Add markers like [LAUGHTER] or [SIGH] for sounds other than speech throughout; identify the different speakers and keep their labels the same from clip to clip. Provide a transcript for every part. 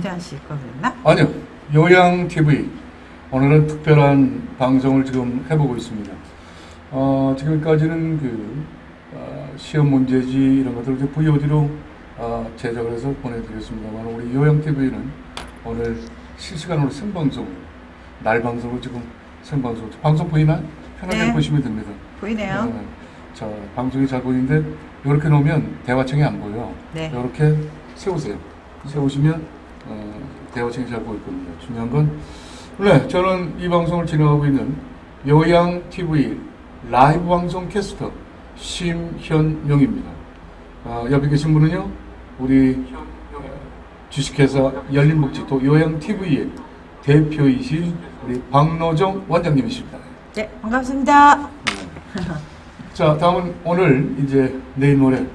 Speaker 1: 언제 하실 거였나?
Speaker 2: 아니요. 요양 TV. 오늘은 특별한 방송을 지금 해보고 있습니다. 어, 지금까지는 그, 어, 시험 문제지 이런 것들을 VOD로 어, 제작을 해서 보내드렸습니다만 우리 요양 TV는 오늘 실시간으로 생방송, 날 방송으로 지금 생방송, 방송 보이나? 편하게
Speaker 1: 네.
Speaker 2: 보시면 됩니다.
Speaker 1: 보이네요.
Speaker 2: 네. 자, 방송이 잘 보이는데 이렇게 놓으면 대화창이 안 보여.
Speaker 1: 네.
Speaker 2: 이렇게 세우세요. 세우시면 어, 잘 보일 겁니다. 중요한 건 네, 저는 이 방송을 진행하고 있는 요양 TV 라이브 방송 캐스터 심현명입니다. 아, 옆에 계신 분은요, 우리 어, 주식회사 열린복지토 요양 TV의 대표이신 우리 박노정 원장님이십니다.
Speaker 1: 네, 반갑습니다.
Speaker 2: 자, 다음은 오늘 이제 내일 모레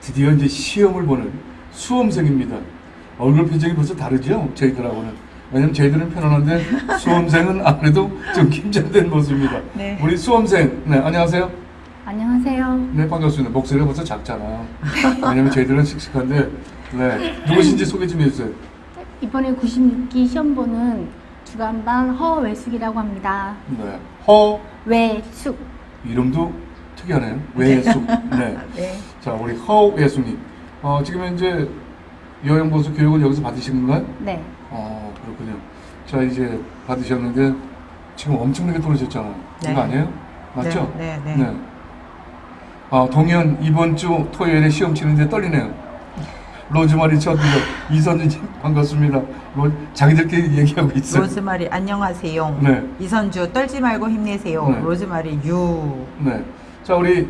Speaker 2: 드디어 이제 시험을 보는 수험생입니다. 얼굴 표정이 벌써 다르죠? 저희들하고는. 왜냐면 저희들은 편안한데 [LAUGHS] 수험생은 아무래도 좀 긴장된 모습입니다.
Speaker 1: 네.
Speaker 2: 우리 수험생, 네, 안녕하세요.
Speaker 3: 안녕하세요.
Speaker 2: 네, 반갑습니다. 목소리가 벌써 작잖아. 왜냐면 저희들은 씩씩한데, 네. 누구신지 소개 좀 해주세요.
Speaker 3: 이번에 96기 시험 보는 주간반 허외숙이라고 합니다.
Speaker 2: 네. 허,
Speaker 3: 외숙.
Speaker 2: 이름도 특이하네요. 외숙. 네. [LAUGHS]
Speaker 1: 네.
Speaker 2: 자, 우리 허예수님. 어, 지금 현재 요양보수 교육을 여기서 받으신 건가요?
Speaker 3: 네.
Speaker 2: 어, 그렇군요. 자, 이제 받으셨는데 지금 엄청나게 떨어졌잖아요.
Speaker 1: 네.
Speaker 2: 이거 아니에요? 맞죠?
Speaker 1: 네, 네, 네.
Speaker 2: 아, 동현 이번 주 토요일에 시험 치는데 떨리네요. 로즈마리 첫 이선주님 반갑습니다. 로, 자기들끼리 얘기하고 있어요.
Speaker 1: 로즈마리 안녕하세요.
Speaker 2: 네.
Speaker 1: 이선주 떨지 말고 힘내세요.
Speaker 2: 네.
Speaker 1: 로즈마리 유.
Speaker 2: 네. 자, 우리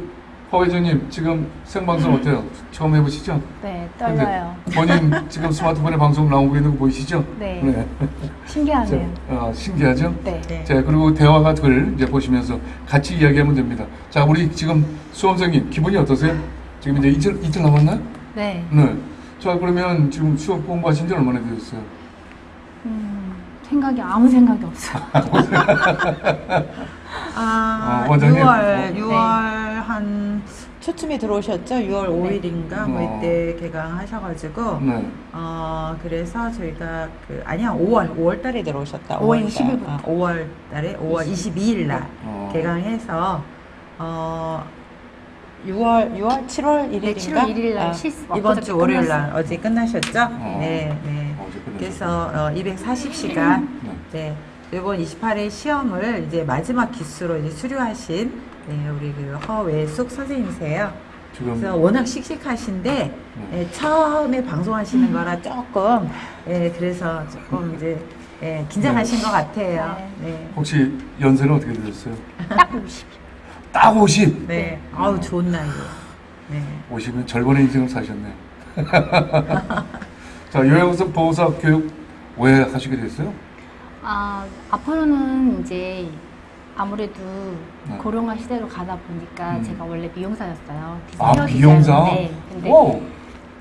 Speaker 2: 허 회장님 지금 생방송 어때요? 처음 해보시죠?
Speaker 3: 네, 떨려요.
Speaker 2: 본인 지금 스마트폰에 방송 나오고 있는 거 보이시죠?
Speaker 3: 네.
Speaker 2: 자,
Speaker 3: 신기하네요.
Speaker 2: 어, 신기하죠?
Speaker 3: 네.
Speaker 1: 네.
Speaker 2: 자, 그리고 대화가 글 이제 보시면서 같이 이야기하면 됩니다. 자, 우리 지금 수험생님 기분이 어떠세요? 지금 이제 이틀, 이틀 남았나요?
Speaker 3: 네.
Speaker 2: 네. 자, 그러면 지금 수업 공부하신 지 얼마나 되셨어요?
Speaker 3: 음, 생각이 아무 생각이 없어요. [LAUGHS]
Speaker 1: 아,
Speaker 2: 어, 원장님.
Speaker 1: 6월,
Speaker 2: 어.
Speaker 1: 6월 한 초쯤에 들어오셨죠? 6월 5일인가 뭐
Speaker 2: 어.
Speaker 1: 이때 개강하셔가지고
Speaker 2: 네.
Speaker 1: 어 그래서 저희가 그 아니야 5월 5월 달에 들어오셨다.
Speaker 3: 5월
Speaker 1: 5월
Speaker 3: 20일 부터.
Speaker 1: 5월 달에 5월 22일 날
Speaker 2: 어.
Speaker 1: 개강해서 어 6월 6월 7월 1일인가?
Speaker 3: 네, 7월 1일 날 실습
Speaker 1: 이번 주 월요일 날. 어제 끝나셨죠?
Speaker 2: 어.
Speaker 1: 네, 네.
Speaker 2: 어제 끝났어요.
Speaker 1: 그래서 어, 240시간
Speaker 2: 네.
Speaker 1: 네. 이번 28회 시험을 이제 마지막 기수로 이제 수료하신 네, 우리 그 허외숙 선생님이세요.
Speaker 2: 지금
Speaker 1: 그래서 워낙 씩씩하신데 예, 처음에 방송하시는 거라 조금 예, 그래서 조금 이제 예, 긴장하신 것 같아요. 네.
Speaker 2: 혹시 연세는 어떻게 되셨어요?
Speaker 3: 딱 50.
Speaker 2: 딱 50!
Speaker 1: 네. 아우 좋은 나이에. 네.
Speaker 2: 50은 절반의 인생을 사셨네요. [LAUGHS] 자, 요양서 보호사 교육 왜 하시게 됐어요?
Speaker 3: 아, 앞으로는 이제 아무래도
Speaker 2: 네.
Speaker 3: 고령화 시대로 가다 보니까
Speaker 2: 음.
Speaker 3: 제가 원래 미용사였어요.
Speaker 2: 아,
Speaker 3: 근데
Speaker 2: wow!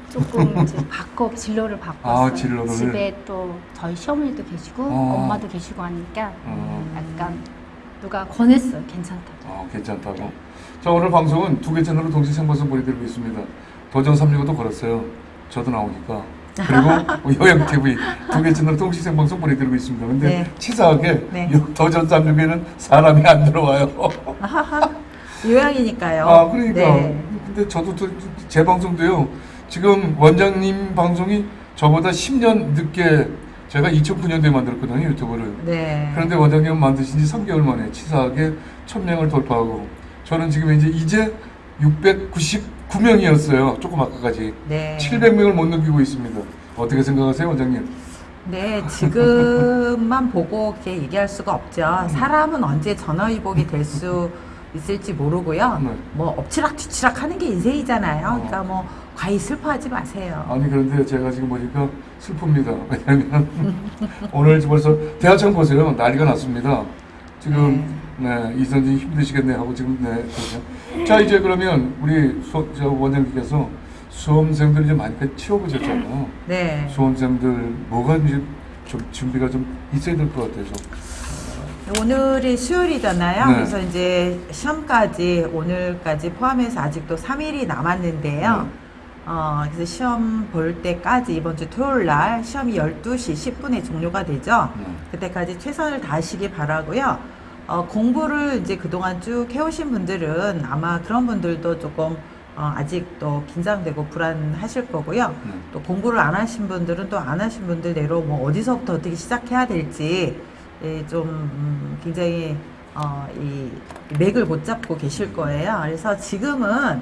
Speaker 3: 조금 이제 바꿔 진로를 바꿨어요.
Speaker 2: 아, 진로를.
Speaker 3: 집에 또 저희 시어머니도 계시고
Speaker 2: 어.
Speaker 3: 엄마도 계시고 하니까
Speaker 2: 어.
Speaker 3: 약간 누가 권했어요. 괜찮다고.
Speaker 2: 아, 괜찮다고. 자, 오늘 방송은 두 개 채널로 동시 생방송 보내드리고 있습니다. 도전 365도 걸었어요. 저도 나오니까. 그리고 [LAUGHS] 요양TV 두 개 채널 동시 생방송 보내드리고 있습니다. 근데
Speaker 1: 네.
Speaker 2: 치사하게
Speaker 1: 네.
Speaker 2: 요 도전 365에는 사람이 안 들어와요.
Speaker 1: 요양이니까요.
Speaker 2: 아, 그러니까.
Speaker 1: 네.
Speaker 2: 근데 저도 또제 방송도요. 지금 원장님 방송이 저보다 10년 늦게 제가 2009년도에 만들었거든요, 유튜브를.
Speaker 1: 네.
Speaker 2: 그런데 원장님 만드신 지 3개월 만에 치사하게 1000명을 돌파하고 저는 지금 이제 이제 699명이었어요. 조금 아까까지.
Speaker 1: 네.
Speaker 2: 700명을 못 넘기고 있습니다. 어떻게 생각하세요, 원장님?
Speaker 1: 네, 지금만 보고 이렇게 얘기할 수가 없죠. 사람은 언제 전화위복이 될 수 있을지 모르고요.
Speaker 2: 네.
Speaker 1: 뭐 엎치락뒤치락 하는 게 인생이잖아요.
Speaker 2: 어.
Speaker 1: 그러니까 뭐 과히 슬퍼하지 마세요.
Speaker 2: 아니 그런데 제가 지금 보니까 슬픕니다. 왜냐면 [LAUGHS] 오늘 벌써 대하청 보세요. 난리가 났습니다. 지금 네, 이선진 힘드시겠네 하고 지금 네 그렇죠. 자 이제 그러면 우리 수, 저 원장님께서 수험생들 이제 많이 치워보셨잖아요.
Speaker 1: 네.
Speaker 2: 수험생들 뭐가 이제 좀 준비가 좀 있어야 될 것 같아서.
Speaker 1: 오늘이 수요일이잖아요.
Speaker 2: 네.
Speaker 1: 그래서 이제 시험까지 오늘까지 포함해서 아직도 3일이 남았는데요.
Speaker 2: 네.
Speaker 1: 어, 그래서 시험 볼 때까지 이번 주 토요일 날 시험이 12시 10분에 종료가 되죠.
Speaker 2: 네.
Speaker 1: 그때까지 최선을 다하시기 바라고요. 어, 공부를 이제 그동안 쭉 해오신 분들은 아마 그런 분들도 조금 어, 아직도 긴장되고 불안하실 거고요.
Speaker 2: 네.
Speaker 1: 또 공부를 안 하신 분들은 또 안 하신 분들 대로 뭐 어디서부터 어떻게 시작해야 될지 예, 좀 음, 굉장히 어, 이 맥을 못 잡고 계실 거예요. 그래서 지금은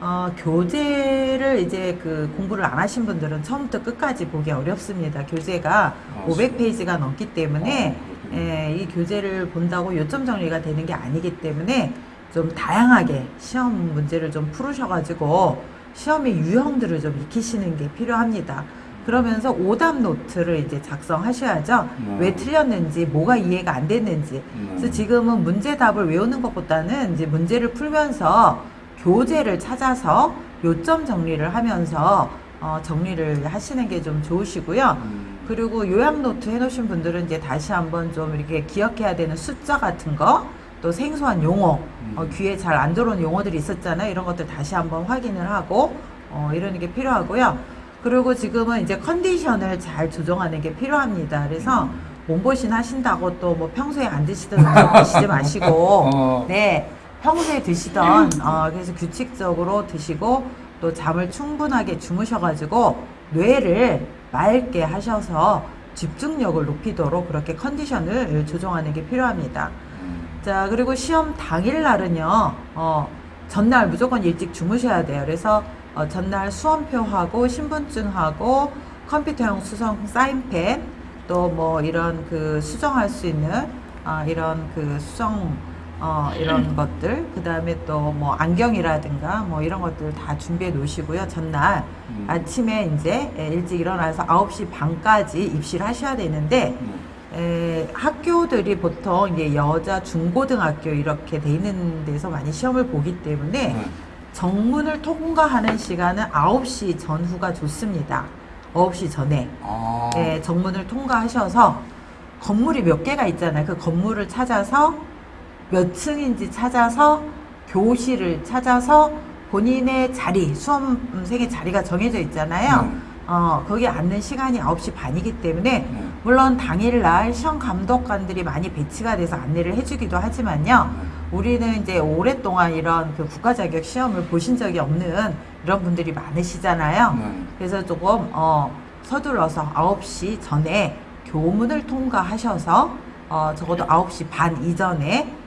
Speaker 1: 어, 교재를 이제 그 공부를 안 하신 분들은 처음부터 끝까지 보기 어렵습니다. 교재가
Speaker 2: 아,
Speaker 1: 500페이지가 넘기 때문에
Speaker 2: 아.
Speaker 1: 예, 이 교재를 본다고 요점 정리가 되는 게 아니기 때문에 좀 다양하게 시험 문제를 좀 풀으셔가지고 시험의 유형들을 좀 익히시는 게 필요합니다. 그러면서 오답 노트를 이제 작성하셔야죠.
Speaker 2: 음.
Speaker 1: 왜 틀렸는지, 뭐가 이해가 안 됐는지.
Speaker 2: 음.
Speaker 1: 그래서 지금은 문제답을 외우는 것보다는 이제 문제를 풀면서 교재를 찾아서 요점 정리를 하면서 어, 정리를 하시는 게 좀 좋으시고요.
Speaker 2: 음.
Speaker 1: 그리고 요약 노트 해놓으신 분들은 이제 다시 한번 좀 이렇게 기억해야 되는 숫자 같은 거, 또 생소한 용어, 어,
Speaker 2: 음.
Speaker 1: 귀에 잘 안 들어오는 용어들이 있었잖아요. 이런 것들 다시 한번 확인을 하고, 어, 이러는 게 필요하고요. 그리고 지금은 이제 컨디션을 잘 조정하는 게 필요합니다. 그래서 몸보신 하신다고 또 뭐 평소에 안 드시던 음식 드시지 마시고, [LAUGHS]
Speaker 2: 어.
Speaker 1: 네, 평소에 드시던, 어, 그래서 규칙적으로 드시고, 또 잠을 충분하게 주무셔가지고, 뇌를 맑게 하셔서 집중력을 높이도록 그렇게 컨디션을 조정하는 게 필요합니다.
Speaker 2: 음.
Speaker 1: 자, 그리고 시험 당일 날은요, 어, 전날 무조건 일찍 주무셔야 돼요. 그래서 어, 전날 수험표하고 신분증하고 컴퓨터용 수성 사인펜 또 뭐 이런 그 수정할 수 있는 아, 이런 그 수정 어, 이런 것들 그 다음에 또 뭐 안경이라든가 뭐 이런 것들 다 준비해 놓으시고요. 전날
Speaker 2: 음.
Speaker 1: 아침에 이제 예, 일찍 일어나서 9시 반까지 입시를 하셔야 되는데
Speaker 2: 음.
Speaker 1: 에, 학교들이 보통 이제 여자 중고등학교 이렇게 돼 있는 데서 많이 시험을 보기 때문에
Speaker 2: 네.
Speaker 1: 정문을 통과하는 시간은 9시 전후가 좋습니다. 9시 전에
Speaker 2: 아.
Speaker 1: 예, 정문을 통과하셔서 건물이 몇 개가 있잖아요. 그 건물을 찾아서 몇 층인지 찾아서 교실을 찾아서 본인의 자리, 수험생의 자리가 정해져 있잖아요.
Speaker 2: 네.
Speaker 1: 어, 거기 앉는 시간이 9시 반이기 때문에
Speaker 2: 네.
Speaker 1: 물론 당일날 시험 감독관들이 많이 배치가 돼서 안내를 해주기도 하지만요. 우리는 이제 오랫동안 이런 그 국가 자격 시험을 보신 적이 없는 이런 분들이 많으시잖아요.
Speaker 2: 네.
Speaker 1: 그래서 조금 어, 서둘러서 9시 전에 교문을 통과하셔서 어, 적어도 9시 반 이전에 예,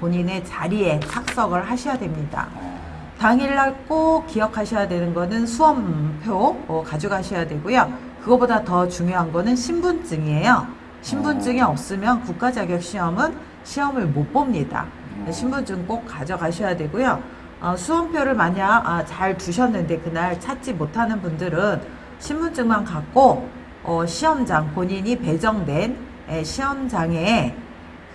Speaker 1: 본인의 자리에 착석을 하셔야 됩니다.
Speaker 2: 어.
Speaker 1: 당일날 꼭 기억하셔야 되는 거는 수험표 어, 가져가셔야 되고요. 그거보다 더 중요한 거는 신분증이에요. 신분증이
Speaker 2: 어.
Speaker 1: 없으면 국가 자격 시험은 시험을 못 봅니다.
Speaker 2: 어.
Speaker 1: 신분증 꼭 가져가셔야 되고요. 어, 수험표를 만약 아, 잘 두셨는데 그날 찾지 못하는 분들은 신분증만 갖고 어, 시험장 본인이 배정된 에, 시험장에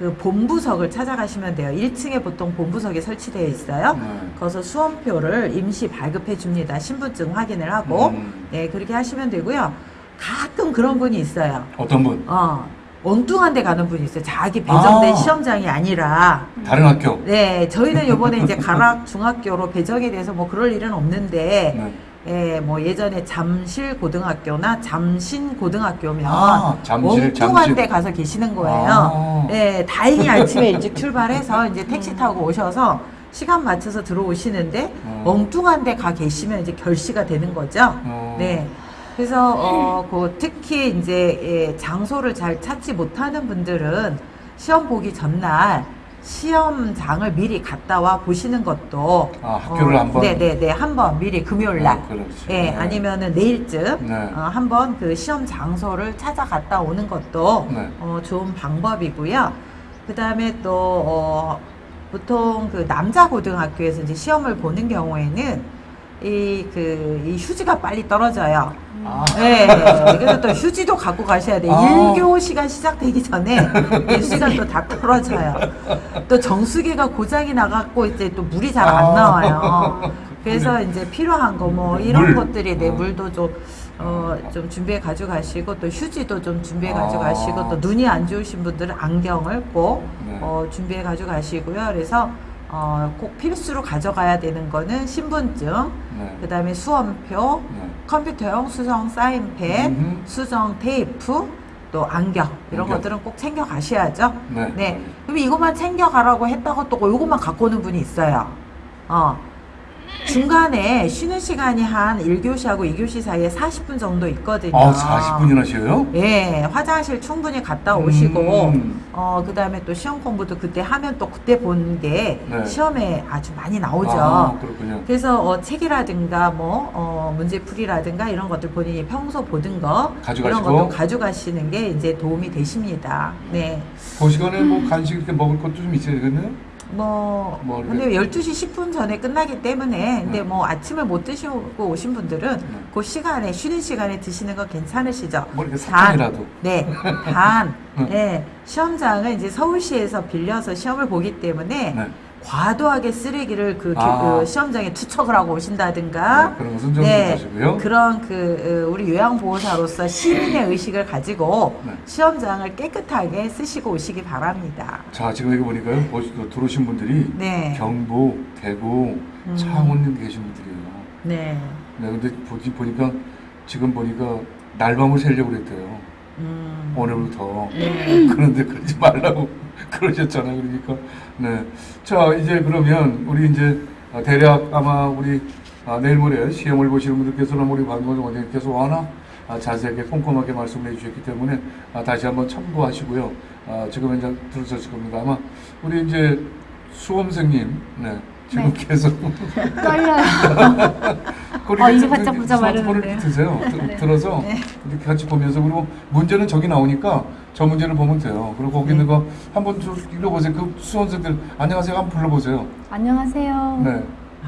Speaker 1: 그 본부석을 찾아가시면 돼요. 1층에 보통 본부석이 설치되어 있어요.
Speaker 2: 네.
Speaker 1: 거기서 수험표를 임시 발급해 줍니다. 신분증 확인을 하고.
Speaker 2: 음.
Speaker 1: 네, 그렇게 하시면 되고요. 가끔 그런 분이 있어요.
Speaker 2: 어떤 분?
Speaker 1: 어, 엉뚱한 데 가는 분이 있어요. 자기 배정된
Speaker 2: 아.
Speaker 1: 시험장이 아니라.
Speaker 2: 다른 학교?
Speaker 1: 네, 저희는 요번에 이제 가락 중학교로 배정이 돼서 뭐 그럴 일은 없는데,
Speaker 2: 네.
Speaker 1: 예, 뭐 예전에 잠실 고등학교나 잠신 고등학교면
Speaker 2: 아, 잠실,
Speaker 1: 엉뚱한. 데 가서 계시는 거예요.
Speaker 2: 아.
Speaker 1: 예, 다행히 아침에 일찍 출발해서 이제 택시 타고 오셔서 시간 맞춰서 들어오시는데
Speaker 2: 음.
Speaker 1: 엉뚱한 데 가 계시면 이제 결시가 되는 거죠.
Speaker 2: 어.
Speaker 1: 네. 그래서 어, 그 특히 이제 예, 장소를 잘 찾지 못하는 분들은 시험 보기 전날 시험장을 미리 갔다 와 보시는 것도
Speaker 2: 아, 학교를 한번?
Speaker 1: 네네네 한번 미리 금요일 날
Speaker 2: 어, 그렇지.
Speaker 1: 예,
Speaker 2: 네.
Speaker 1: 아니면은 내일쯤
Speaker 2: 네.
Speaker 1: 어, 한번 그 시험 장소를 찾아갔다 오는 것도
Speaker 2: 네.
Speaker 1: 어, 좋은 방법이고요. 그 다음에 또 어, 보통 그 남자 고등학교에서 이제 시험을 보는 경우에는 이 그 이 휴지가 빨리 떨어져요.
Speaker 2: 아.
Speaker 1: 네, 그래서 또 휴지도 갖고 가셔야 돼요.
Speaker 2: 아.
Speaker 1: 일 1교 시간 시작되기 전에 이 휴지가 또 다 떨어져요. 또 정수기가 고장이 나갖고 이제 또 물이 잘안
Speaker 2: 아.
Speaker 1: 나와요. 그래서 이제 필요한 거 뭐 이런
Speaker 2: 물.
Speaker 1: 것들이 내
Speaker 2: 어.
Speaker 1: 물도 좀 어, 좀 준비해 가져가시고 또 휴지도 좀 준비해 가져가시고
Speaker 2: 아.
Speaker 1: 또 눈이 안 좋으신 분들은 안경을 꼭
Speaker 2: 네.
Speaker 1: 어, 준비해 가져가시고요. 그래서 어, 꼭 필수로 가져가야 되는 거는 신분증,
Speaker 2: 네.
Speaker 1: 그 다음에 수험표,
Speaker 2: 네.
Speaker 1: 컴퓨터용 수성 사인펜,
Speaker 2: 음흠.
Speaker 1: 수정 테이프, 또 안경 이런
Speaker 2: 안경.
Speaker 1: 것들은 꼭 챙겨 가셔야죠.
Speaker 2: 네.
Speaker 1: 네. 그럼 이것만 챙겨 가라고 했다고 또 이것만 갖고 오는 분이 있어요. 어. 중간에 쉬는 시간이 한 1교시하고 2교시 사이에 40분 정도 있거든요.
Speaker 2: 아, 40분이나 쉬어요?
Speaker 1: 예, 화장실 충분히 갔다 오시고,
Speaker 2: 음.
Speaker 1: 어, 그 다음에 또 시험 공부도 그때 하면 또 그때 본게
Speaker 2: 네.
Speaker 1: 시험에 아주 많이 나오죠.
Speaker 2: 아, 그렇군요.
Speaker 1: 그래서 어, 책이라든가 뭐 어, 문제풀이라든가 이런 것들 본인이 평소 보던 거
Speaker 2: 가져가시고.
Speaker 1: 이런 것도 가져가시는 게 이제 도움이 되십니다. 네.
Speaker 2: 그 시간에 뭐 간식 이렇게 먹을 것도 좀 있어야 되겠네요?
Speaker 1: 뭐,
Speaker 2: 뭐
Speaker 1: 근데 12시 10분 전에 끝나기 때문에 근데
Speaker 2: 네.
Speaker 1: 뭐 아침을 못 드시고 오신 분들은
Speaker 2: 네.
Speaker 1: 그 시간에 쉬는 시간에 드시는 거 괜찮으시죠?
Speaker 2: 뭐 이렇게
Speaker 1: 단,
Speaker 2: 사탕이라도.
Speaker 1: 네, [LAUGHS] 단,
Speaker 2: 네.
Speaker 1: 네, 시험장을 이제 서울시에서 빌려서 시험을 보기 때문에
Speaker 2: 네.
Speaker 1: 과도하게 쓰레기를 그, 기-
Speaker 2: 아.
Speaker 1: 그 시험장에 투척을 하고 오신다든가
Speaker 2: 네, 그런 것은 좀
Speaker 1: 네,
Speaker 2: 하시고요.
Speaker 1: 그런 그 어, 우리 요양보호사로서 시민의 의식을 가지고
Speaker 2: 네.
Speaker 1: 시험장을 깨끗하게 쓰시고 오시기 바랍니다.
Speaker 2: 자, 지금 여기 보니까요. 들어오신 분들이
Speaker 1: 네.
Speaker 2: 경북, 대구,
Speaker 1: 음.
Speaker 2: 창원 계신 분들이에요.
Speaker 1: 네.
Speaker 2: 네, 근데 보기, 보니까 지금 보니까 날밤을 새려고 그랬대요.
Speaker 1: 음.
Speaker 2: 오늘부터.
Speaker 1: 네. [LAUGHS]
Speaker 2: 그런데 그러지 말라고 [LAUGHS] 그러셨잖아요. 그러니까. 네. 자, 이제 그러면 우리 이제 아, 대략 아마 우리 아, 내일 모레 시험을 보시는 분들께서는 우리 박명수 원장님께서 워낙 아, 자세하게 꼼꼼하게 말씀해 주셨기 때문에 아, 다시 한번 참고하시고요. 아, 지금 이제 들으셨을 겁니다. 아마 우리 이제 수험생님, 네. 지금
Speaker 3: 네.
Speaker 2: 계속 [LAUGHS]
Speaker 3: 떨려요. [LAUGHS] 어, 입이
Speaker 2: 좀
Speaker 3: 바짝
Speaker 2: 스마트폰을
Speaker 3: 되는데요.
Speaker 2: 드세요. 드-
Speaker 3: 네.
Speaker 2: 들어서
Speaker 1: 네.
Speaker 2: 이렇게 같이 보면서 그리고 문제는 저기 나오니까 저 문제를 보면 돼요. 그리고 거기 있는
Speaker 1: 네.
Speaker 2: 거 한번 좀 읽어보세요. 그 수험생들 안녕하세요 한번 불러보세요.
Speaker 3: 안녕하세요.
Speaker 2: 네.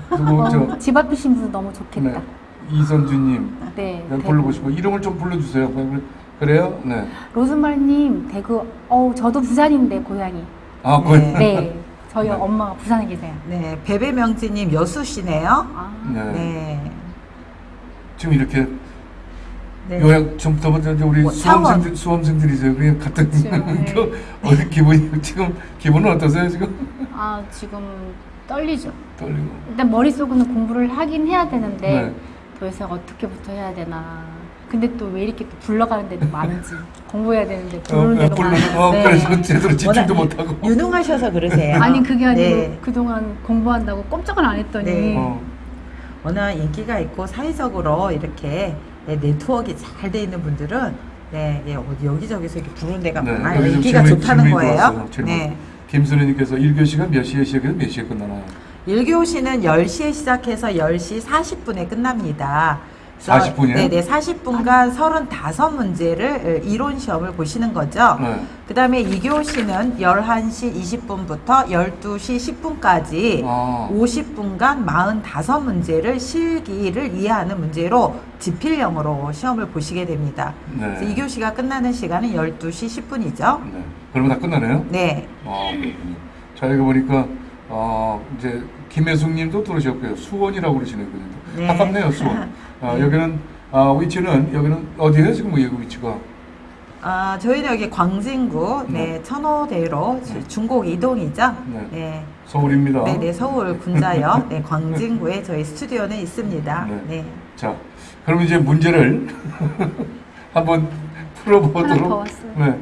Speaker 2: 그리고
Speaker 3: 어, 저집 앞이신 분 너무 좋겠다.
Speaker 2: 네. 이선주님
Speaker 3: 네.
Speaker 2: 불러보시고 이름을 좀 불러주세요. 그래요? 네.
Speaker 3: 로즈마리님 대구. 어우 저도 부산인데 고향이.
Speaker 2: 아, 그
Speaker 1: 네. [LAUGHS]
Speaker 3: 네. 저희
Speaker 2: 네.
Speaker 3: 엄마가 부산에 계세요.
Speaker 1: 네. 베베명지님 여수시네요.
Speaker 3: 아.
Speaker 2: 네.
Speaker 1: 네.
Speaker 2: 지금 이렇게
Speaker 1: 네.
Speaker 2: 요약 좀더 먼저 이제 우리
Speaker 1: 뭐.
Speaker 2: 수험생들 수험생들이세요. 그냥 같은
Speaker 3: 그렇죠. 네.
Speaker 2: 어디 기분이 지금 기분은 어떠세요 지금?
Speaker 3: 아 지금 떨리죠.
Speaker 2: 떨리고.
Speaker 3: 일단 머릿속으로는 공부를 하긴 해야 되는데
Speaker 2: 네.
Speaker 3: 도대체 어떻게부터 해야 되나. 근데 또 왜 이렇게 또 불러가는 데도 많은지 [LAUGHS] 공부해야 되는데 부르는 데도
Speaker 2: 불러-
Speaker 3: 많은지.
Speaker 2: 어,
Speaker 1: 네.
Speaker 2: 그래서 제대로 집중도 못하고.
Speaker 1: 유능하셔서 [LAUGHS] 그러세요.
Speaker 3: 아니 그게 아니고
Speaker 1: 네.
Speaker 3: 그동안 공부한다고 꼼짝을 안 했더니
Speaker 1: 네.
Speaker 2: 어.
Speaker 1: 워낙 인기가 있고 사회적으로 이렇게 네, 네트워크가 잘 돼 있는 분들은 네, 예, 어디 여기저기서 이렇게 부르는 데가
Speaker 2: 네,
Speaker 1: 많아요. 인기가
Speaker 2: 질문-
Speaker 1: 좋다는
Speaker 2: 질문이
Speaker 1: 거예요. 네.
Speaker 2: 김순애님께서 1교시가 몇 시에 시작해서 몇 시에 끝나나요?
Speaker 1: 1교시는 10시에 시작해서 10시 40분에 끝납니다. 그래서
Speaker 2: 40 분이요?
Speaker 1: 네네, 40분간 35문제를 이론 시험을 보시는 거죠.
Speaker 2: 네.
Speaker 1: 그 다음에 2교시는 11시 20분부터 12시 10분까지
Speaker 2: 아.
Speaker 1: 50분간 45문제를 실기를 이해하는 문제로 지필형으로 시험을 보시게 됩니다.
Speaker 2: 네.
Speaker 1: 그래서 2교시가 끝나는 시간은 12시 10분이죠.
Speaker 2: 네. 그러면 다 끝나네요?
Speaker 1: 네.
Speaker 2: 아, 그렇군요. 자, 여기 보니까, 어, 이제, 김혜숙 님도 들으셨고요. 수원이라고 그러시네요. 그냥.
Speaker 1: 네.
Speaker 2: 가깝네요, 수원. [LAUGHS] 아,
Speaker 1: 네.
Speaker 2: 여기는, 아, 위치는, 여기는 어디예요? 지금 여기 위치가?
Speaker 1: 아, 저희는 여기 광진구, 네,
Speaker 2: 네.
Speaker 1: 천호대로
Speaker 2: 네.
Speaker 1: 중곡 이동이죠.
Speaker 2: 네.
Speaker 1: 네.
Speaker 2: 서울입니다.
Speaker 1: 네, 네, 서울 군자역, [LAUGHS] 네, 광진구에 저희 스튜디오는 있습니다.
Speaker 2: 네.
Speaker 1: 네.
Speaker 2: 자, 그럼 이제 문제를 [LAUGHS] 한번 풀어보도록.
Speaker 3: 왔어요.
Speaker 2: 네.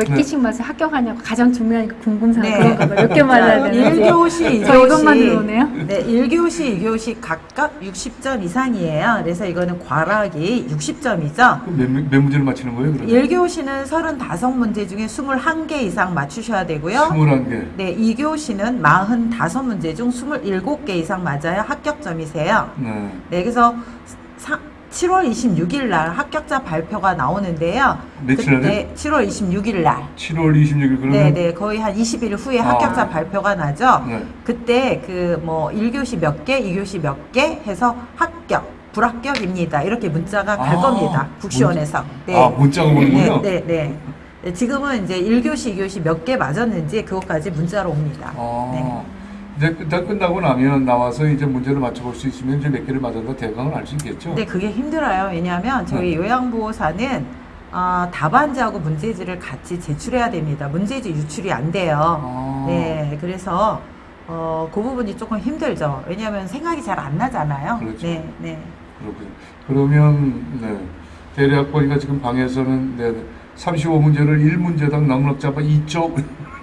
Speaker 1: 음.
Speaker 3: 몇
Speaker 2: 네.
Speaker 3: 개씩 맞아 학교가냐고 가장 중요하니까 궁금상
Speaker 1: 네.
Speaker 3: 그런가 봐요. 몇 개 맞아야 되는지.
Speaker 1: 1교시, 2교시.
Speaker 3: 저 이것만 들어오네요.
Speaker 1: 네, 1교시, 2교시 각각 60점 이상이에요. 그래서 이거는 과락이 60점이죠.
Speaker 2: 그럼 몇, 문- 몇 문제를 맞히는 거예요, 그러면?
Speaker 1: 1교시는 35문제 중에 21개 이상 맞추셔야 되고요.
Speaker 2: 21개.
Speaker 1: 네, 2교시는 45문제 중 27개 이상 맞아야 합격점이세요.
Speaker 2: 네.
Speaker 1: 네, 그래서 사, 7월 26일 날 합격자 발표가 나오는데요.
Speaker 2: 며칠 날에?
Speaker 1: 그때 7월 26일 날.
Speaker 2: 7월 26일 그러면
Speaker 1: 네, 네, 거의 한 20일 후에
Speaker 2: 아.
Speaker 1: 합격자 발표가 나죠.
Speaker 2: 네.
Speaker 1: 그때 그 뭐 1교시 몇 개, 2교시 몇 개 해서 합격, 불합격입니다. 이렇게 문자가 갈
Speaker 2: 아,
Speaker 1: 겁니다. 국시원에서.
Speaker 2: 아, 문자가 오는군요.
Speaker 1: 네, 네, 네. 네, 지금은 이제 1교시, 2교시 몇 개 맞았는지 그것까지 문자로 옵니다.
Speaker 2: 아,
Speaker 1: 네.
Speaker 2: 이제 끝- 다 끝나고 나면 나와서 이제 문제를 맞춰볼 수 있으면 이제 몇 개를 맞았다 대강을 알 수 있겠죠.
Speaker 1: 근데 그게 힘들어요. 왜냐하면 저희
Speaker 2: 네.
Speaker 1: 요양보호사는 어, 답안지하고 문제지를 같이 제출해야 됩니다. 문제지 유출이 안 돼요.
Speaker 2: 아.
Speaker 1: 네, 그래서 어, 그 부분이 조금 힘들죠. 왜냐하면 생각이 잘 안 나잖아요.
Speaker 2: 그렇죠.
Speaker 1: 네, 네.
Speaker 2: 그렇군요. 그러면 네. 대략 보니까 지금 방에서는 네, 35문제를 1문제당 넉넉 잡아 2쪽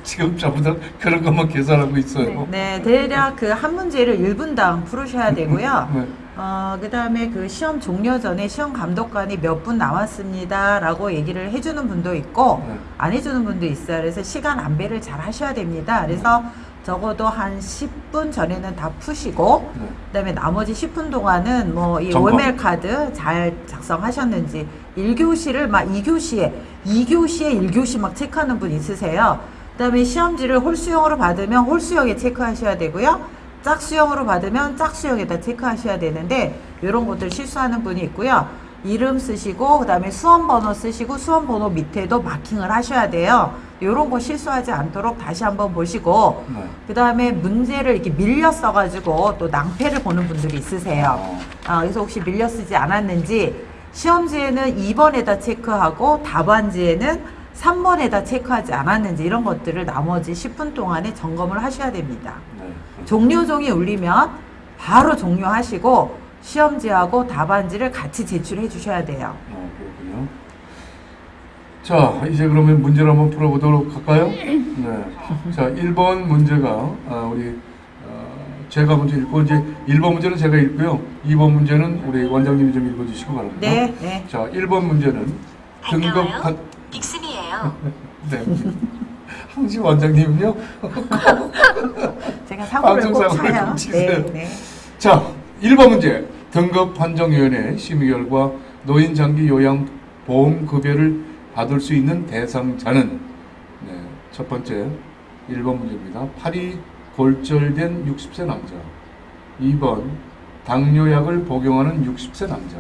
Speaker 2: 지금 전부 다 그런 것만 계산하고 있어요.
Speaker 1: 네, 대략 그 한 문제를 1분당 풀으셔야 되고요.
Speaker 2: 네.
Speaker 1: 어, 그 다음에 그 시험 종료 전에 시험 감독관이 몇분 남았습니다. 라고 얘기를 해주는 분도 있고,
Speaker 2: 네.
Speaker 1: 안 해주는 분도 있어요. 그래서 시간 안배를 잘 하셔야 됩니다. 그래서 적어도 한 10분 전에는 다 푸시고,
Speaker 2: 네.
Speaker 1: 그 다음에 나머지 10분 동안은 뭐 이. 월멜 카드 잘 작성하셨는지 1교시를 막 2교시에 2교시에 1교시 막 체크하는 분 있으세요. 그 다음에 시험지를 홀수형으로 받으면 홀수형에 체크하셔야 되고요. 짝수형으로 받으면 짝수형에다 체크하셔야 되는데 이런 것들 실수하는 분이 있고요. 이름 쓰시고 그 다음에 수험 번호 쓰시고 수험 번호 밑에도 마킹을 하셔야 돼요. 이런 거 실수하지 않도록 다시 한번 보시고
Speaker 2: 네.
Speaker 1: 그 다음에 문제를 이렇게 밀려 써가지고 또 낭패를 보는 분들이 있으세요.
Speaker 2: 어.
Speaker 1: 아, 그래서 혹시 밀려 쓰지 않았는지 시험지에는 2번에다 체크하고 답안지에는 3번에다 체크하지 않았는지 이런 것들을 나머지 10분 동안에 점검을 하셔야 됩니다.
Speaker 2: 네.
Speaker 1: 종료종이 울리면 바로 종료하시고 시험지하고 답안지를 같이 제출해 주셔야 돼요.
Speaker 2: 어, 그렇군요. 자, 이제 그러면 문제를 한번 풀어보도록 할까요? 네. 자, 1번 문제가, 아, 우리, 어, 제가 먼저 읽고, 이제 1번 문제는 제가 읽고요. 2번 문제는 우리 원장님이 좀 읽어주시기 바랍니다.
Speaker 1: 네, 네.
Speaker 2: 자, 1번 문제는 등급
Speaker 4: 반가 빅스비예요. [LAUGHS]
Speaker 2: 네. 항시 원장님은요?
Speaker 1: 제가 사고를 꼭 쳐요. 네, 네.
Speaker 2: 자, 1번 문제. 등급 판정위원회 심의 결과 노인 장기 요양 보험 급여를 받을 수 있는 대상자는 네, 첫 번째 1번 문제입니다. 팔이 골절된 60세 남자. 2번 당뇨약을 복용하는 60세 남자.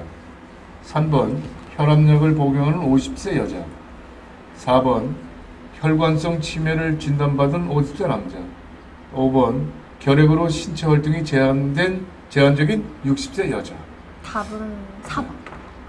Speaker 2: 3번 혈압약을 복용하는 50세 여자. 4번 혈관성 치매를 진단받은 50세 남자. 5번 결핵으로 신체 활동이 제한된 제한적인 60세 여자.
Speaker 3: 답은 4번.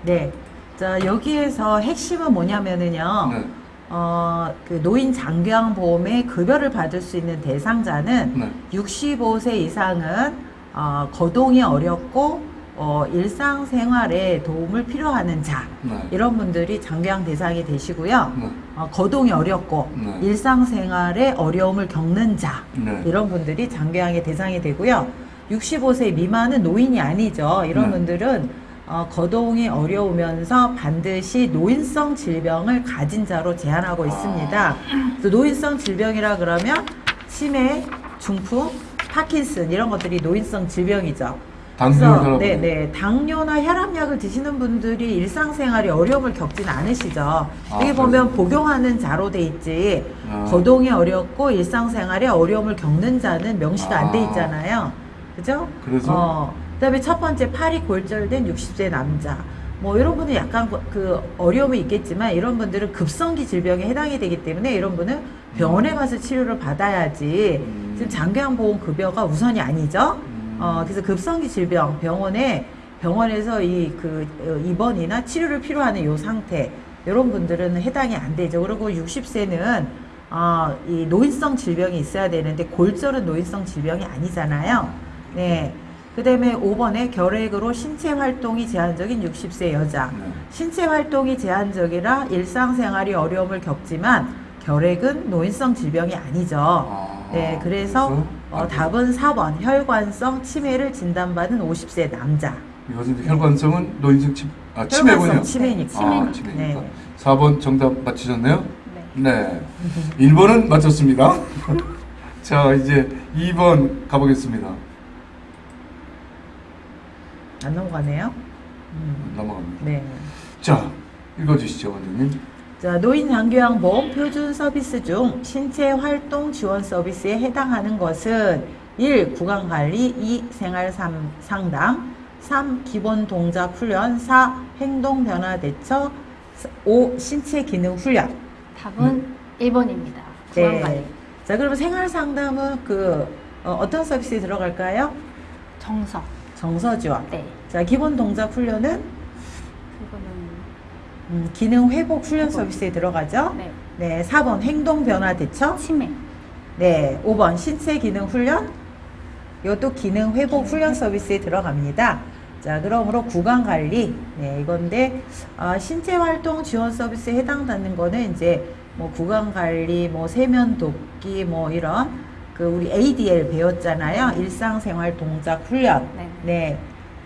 Speaker 1: 네. 자, 여기에서 핵심은 뭐냐면은요.
Speaker 2: 네.
Speaker 1: 어, 그 노인 장기양 보험의 급여를 받을 수 있는 대상자는
Speaker 2: 네.
Speaker 1: 65세 이상은 어, 거동이 어렵고 어, 일상생활에 도움을 필요하는 자
Speaker 2: 네.
Speaker 1: 이런 분들이 장기양 대상이 되시고요.
Speaker 2: 네.
Speaker 1: 어, 거동이 어렵고
Speaker 2: 네.
Speaker 1: 일상생활에 어려움을 겪는 자
Speaker 2: 네.
Speaker 1: 이런 분들이 장기양의 대상이 되고요. 65세 미만은 노인이 아니죠. 이런
Speaker 2: 네.
Speaker 1: 분들은 어, 거동이 어려우면서 반드시 노인성 질병을 가진 자로 제한하고 있습니다. 그래서 노인성 질병이라 그러면 치매, 중풍, 파킨슨 이런 것들이 노인성 질병이죠.
Speaker 2: 당뇨.
Speaker 1: 네, 네. 당뇨나 혈압약을 드시는 분들이 일상생활에 어려움을 겪지는 않으시죠. 여기
Speaker 2: 아,
Speaker 1: 보면 복용하는 자로 돼 있지
Speaker 2: 아.
Speaker 1: 거동이 어렵고 일상생활에 어려움을 겪는 자는 명시가 안돼
Speaker 2: 아.
Speaker 1: 있잖아요. 그죠?
Speaker 2: 그래서?
Speaker 1: 어, 그다음에 첫 번째 팔이 골절된 60세 남자. 뭐 이런 분은 약간 그- 그 어려움이 있겠지만 이런 분들은 급성기 질병에 해당이 되기 때문에 이런 분은 병원에 가서 치료를 받아야지
Speaker 2: 음.
Speaker 1: 지금 장기양 보험 급여가 우선이 아니죠.
Speaker 2: 음.
Speaker 1: 어, 그래서 급성기 질병 병원에 병원에서 이 그 입원이나 치료를 필요하는 요 상태 이런 분들은 해당이 안 되죠. 그리고 60세는 어, 이 노인성 질병이 있어야 되는데 골절은 노인성 질병이 아니잖아요. 네. 그 다음에 5번에 결핵으로 신체 활동이 제한적인 60세 여자.
Speaker 2: 네.
Speaker 1: 신체 활동이 제한적이라 일상생활이 어려움을 겪지만 결핵은 노인성 질병이 아니죠.
Speaker 2: 아,
Speaker 1: 네, 그래서? 어,
Speaker 2: 아,
Speaker 1: 답은 4번 혈관성 치매를 진단받은 50세 남자.
Speaker 2: 이것은 혈관성은 노인성 치, 아, 치매군요.
Speaker 1: 치매니까.
Speaker 2: 아, 치매니까.
Speaker 1: 네.
Speaker 2: 4번 정답 맞히셨네요?
Speaker 3: 네.
Speaker 2: 네. 1번은 맞췄습니다. [LAUGHS] 자, 이제 2번 가보겠습니다.
Speaker 1: 안 넘어가네요. 음,
Speaker 2: 넘어갑니다.
Speaker 1: 네.
Speaker 2: 자, 읽어주시죠, 원장님.
Speaker 1: 자, 노인 장교양 보험 표준 서비스 중 신체 활동 지원 서비스에 해당하는 것은 1. 구강 관리, 2. 생활 삼- 상담, 3. 기본 동작 훈련, 4. 행동 변화 대처, 5. 신체 기능 훈련.
Speaker 3: 답은 1번입니다.
Speaker 1: 네.
Speaker 3: 구강관리.
Speaker 1: 자, 그러면 생활 상담은 그 어, 떤 서비스에 들어갈까요?
Speaker 3: 정석.
Speaker 1: 정서 지원.
Speaker 3: 네.
Speaker 1: 자, 기본 동작 훈련은 음, 기능 회복 훈련. 서비스에 들어가죠.
Speaker 3: 네.
Speaker 1: 네, 4번 행동 변화 대처.
Speaker 3: 치매.
Speaker 1: 네, 5번 신체 기능 훈련. 이것도 기능 회복 훈련 서비스에 들어갑니다. 자, 그러므로 구강 관리, 네, 이건데, 아, 신체 활동 지원 서비스에 해당되는 거는 이제 뭐 구강 관리, 뭐 세면 돕기, 뭐 이런 그 우리 ADL 배웠잖아요. 일상생활 동작 훈련.
Speaker 3: 네.
Speaker 1: 네.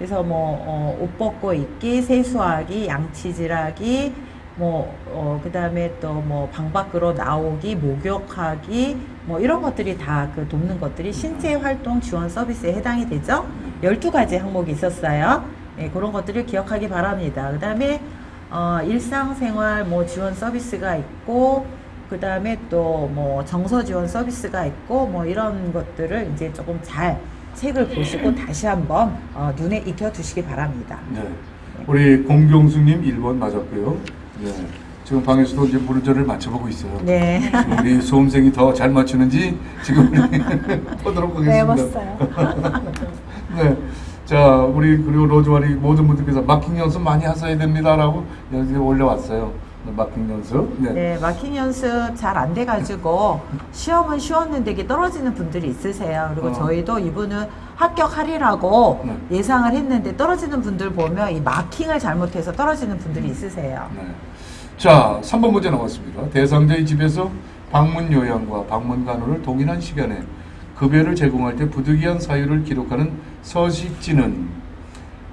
Speaker 1: 그래서 뭐, 어, 옷 벗고 입기, 세수하기, 양치질하기, 뭐, 어, 그 다음에 또 뭐, 방 밖으로 나오기, 목욕하기, 뭐, 이런 것들이 다 그 돕는 것들이 신체 활동 지원 서비스에 해당이 되죠. 12가지 항목이 있었어요. 네, 그런 것들을 기억하기 바랍니다. 그 다음에, 어, 일상생활 뭐 지원 서비스가 있고, 그 다음에 또 뭐 정서 지원 서비스가 있고, 뭐 이런 것들을 이제 조금 잘 책을 보시고 다시 한번 어, 눈에 익혀 두시기 바랍니다.
Speaker 2: 네. 우리 공경수님 1번 맞았고요. 네. 지금 방에서도 이제 문제를 맞춰보고 있어요.
Speaker 1: 네.
Speaker 2: 우리 수험생이 더 잘 맞추는지 지금 우리 [LAUGHS] 보도록 하겠습니다.
Speaker 3: 외웠어요. [LAUGHS]
Speaker 2: 네. 자, 우리 그리고 로즈와리 모든 분들께서 마킹 연습 많이 하셔야 됩니다라고 여기 올려왔어요. 네, 마킹 연습. 네.
Speaker 1: 네, 마킹 연습 잘 안 돼가지고 시험은 쉬웠는데 이게 떨어지는 분들이 있으세요. 그리고
Speaker 2: 어.
Speaker 1: 저희도 이분은 합격하리라고
Speaker 2: 네.
Speaker 1: 예상을 했는데 떨어지는 분들 보면 이 마킹을 잘못해서 떨어지는 분들이 있으세요.
Speaker 2: 네. 자, 3번 문제 나왔습니다. 대상자의 집에서 방문 요양과 방문 간호를 동일한 시간에 급여를 제공할 때 부득이한 사유를 기록하는 서식지는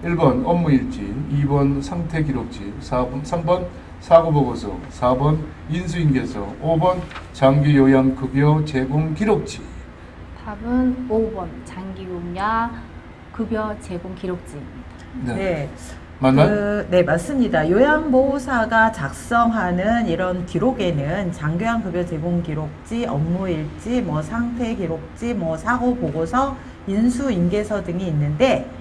Speaker 2: 1번 업무일지, 2번 상태 기록지, 4번, 3번 사고 보고서, 4번 인수인계서, 5번 장기 요양 급여 제공 기록지.
Speaker 3: 답은 5번 장기용야 급여 제공 기록지입니다.
Speaker 2: 네.
Speaker 1: 네.
Speaker 2: 맞나요?
Speaker 1: 그, 네, 맞습니다. 요양보호사가 작성하는 이런 기록에는 장교양급여 제공 기록지, 업무일지, 뭐 상태 기록지, 뭐 사고 보고서, 인수인계서 등이 있는데 예,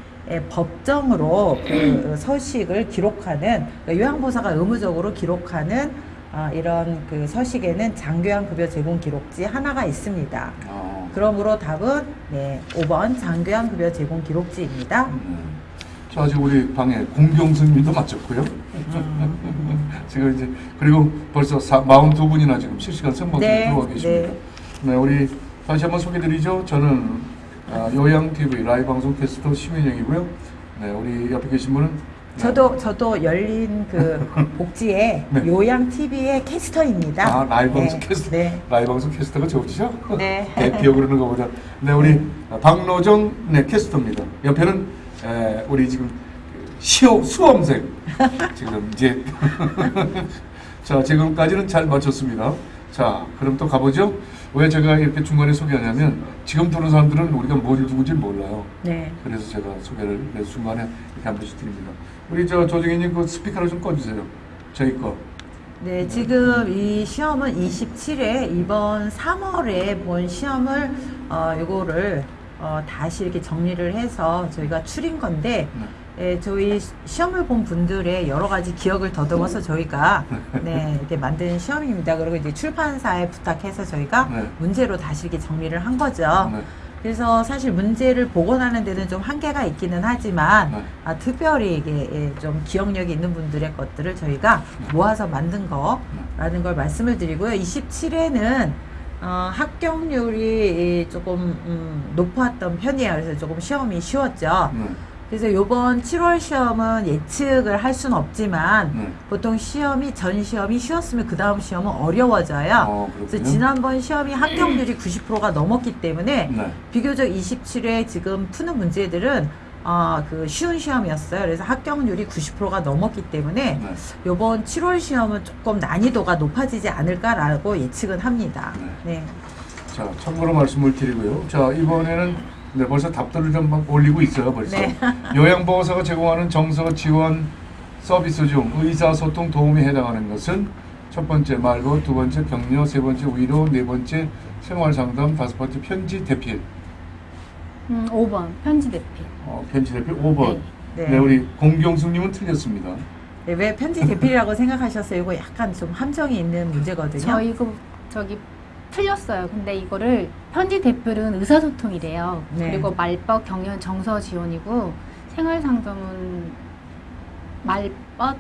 Speaker 1: 법정으로 그 서식을 기록하는 그러니까 요양보호사가 의무적으로 기록하는 아, 이런 그 서식에는 장교양 급여 제공 기록지 하나가 있습니다.
Speaker 2: 아,
Speaker 1: 그러므로 답은 네, 5번 장교양 급여 제공 기록지입니다.
Speaker 2: 음. 자, 아직 우리 방에 공경수님도 맞췄고요. [LAUGHS] 지금 이제 그리고 벌써 42분이나 지금 실시간 생방송
Speaker 1: 네,
Speaker 2: 들어와 계십니다. 네. 우리 다시 한번 소개드리죠. 저는 아, 요양 TV 라이브 방송 캐스터 심현영이고요. 네, 우리 옆에 계신 분은 네.
Speaker 1: 저도 저도 열린 그 [LAUGHS] 복지의
Speaker 2: 네.
Speaker 1: 요양 TV의 캐스터입니다.
Speaker 2: 아, 라이브
Speaker 1: 네,
Speaker 2: 방송 캐스터
Speaker 1: 네.
Speaker 2: 라이브 방송 캐스터가 좋으시죠?
Speaker 1: 네. [LAUGHS]
Speaker 2: 대표 그러는 것보다 네 우리 박노정 네 캐스터입니다. 옆에는 에, 우리 지금 시호 수험생 [LAUGHS] 지금 이제 자 지금까지는 잘 맞췄습니다. 자 그럼 또 가보죠. 왜 제가 이렇게 중간에 소개하냐면 지금 들은 사람들은 우리가 뭘 누군지 몰라요.
Speaker 1: 네.
Speaker 2: 그래서 제가 소개를 중간에 이렇게 한 번씩 드립니다. 우리 저 조정희님 그 스피커를 좀 꺼주세요. 저희 거.
Speaker 1: 네, 지금 이 시험은 27회 이번 3월에 본 시험을 어 요거를 어 다시 이렇게 정리를 해서 저희가 추린 건데
Speaker 2: 네.
Speaker 1: 예, 저희 시- 시험을 본 분들의 여러 가지 기억을 더듬어서 저희가 네, 이렇게 만든 시험입니다. 그리고 이제 출판사에 부탁해서 저희가
Speaker 2: 네.
Speaker 1: 문제로 다시 이렇게 정리를 한 거죠.
Speaker 2: 네.
Speaker 1: 그래서 사실 문제를 복원하는 데는 좀 한계가 있기는 하지만
Speaker 2: 네.
Speaker 1: 아, 특별히 이게 예, 좀 기억력이 있는 분들의 것들을 저희가 모아서 만든 거라는 걸 말씀을 드리고요. 27회는 어, 합격률이 이 조금 음, 높았던 편이에요. 그래서 조금 시험이 쉬웠죠.
Speaker 2: 네.
Speaker 1: 그래서 요번 7월 시험은 예측을 할 수는 없지만
Speaker 2: 네.
Speaker 1: 보통 시험이 전 시험이 쉬웠으면 그 다음 시험은 어려워져요.
Speaker 2: 어,
Speaker 1: 그래서. 지난번 시험이 합격률이 90%가 넘었기 때문에
Speaker 2: 네.
Speaker 1: 비교적 27회 지금 푸는 문제들은 아, 그 쉬운 시험이었어요. 그래서 합격률이 90%가 넘었기 때문에
Speaker 2: 네.
Speaker 1: 요번 7월 시험은 조금 난이도가 높아지지 않을까라고 예측은 합니다.
Speaker 2: 네.
Speaker 1: 네.
Speaker 2: 자, 참고로 말씀을 드리고요. 자, 이번에는 네, 벌써 답들을 좀 막 올리고 있어요, 벌써.
Speaker 1: 네. [LAUGHS]
Speaker 2: 요양보호사가 제공하는 정서 지원 서비스 중 의사소통 도움에 해당하는 것은 첫 번째 말고, 두 번째 격려, 세 번째 위로, 네 번째 생활상담, 다섯 번째 편지 대필.
Speaker 3: 음, 5번 편지 대필.
Speaker 2: 어, 편지 대필 5번.
Speaker 1: 네.
Speaker 2: 네. 우리 공경숙님은 틀렸습니다.
Speaker 1: 네, 왜 편지 대필이라고 생각하셨어요? 이거 약간 좀 함정이 있는 문제거든요.
Speaker 3: 저 이거 저기 틀렸어요. 근데 이거를 편지 대필은 의사소통이래요.
Speaker 1: 네.
Speaker 3: 그리고 말벗 경연 정서 지원이고 생활 상담은 말벗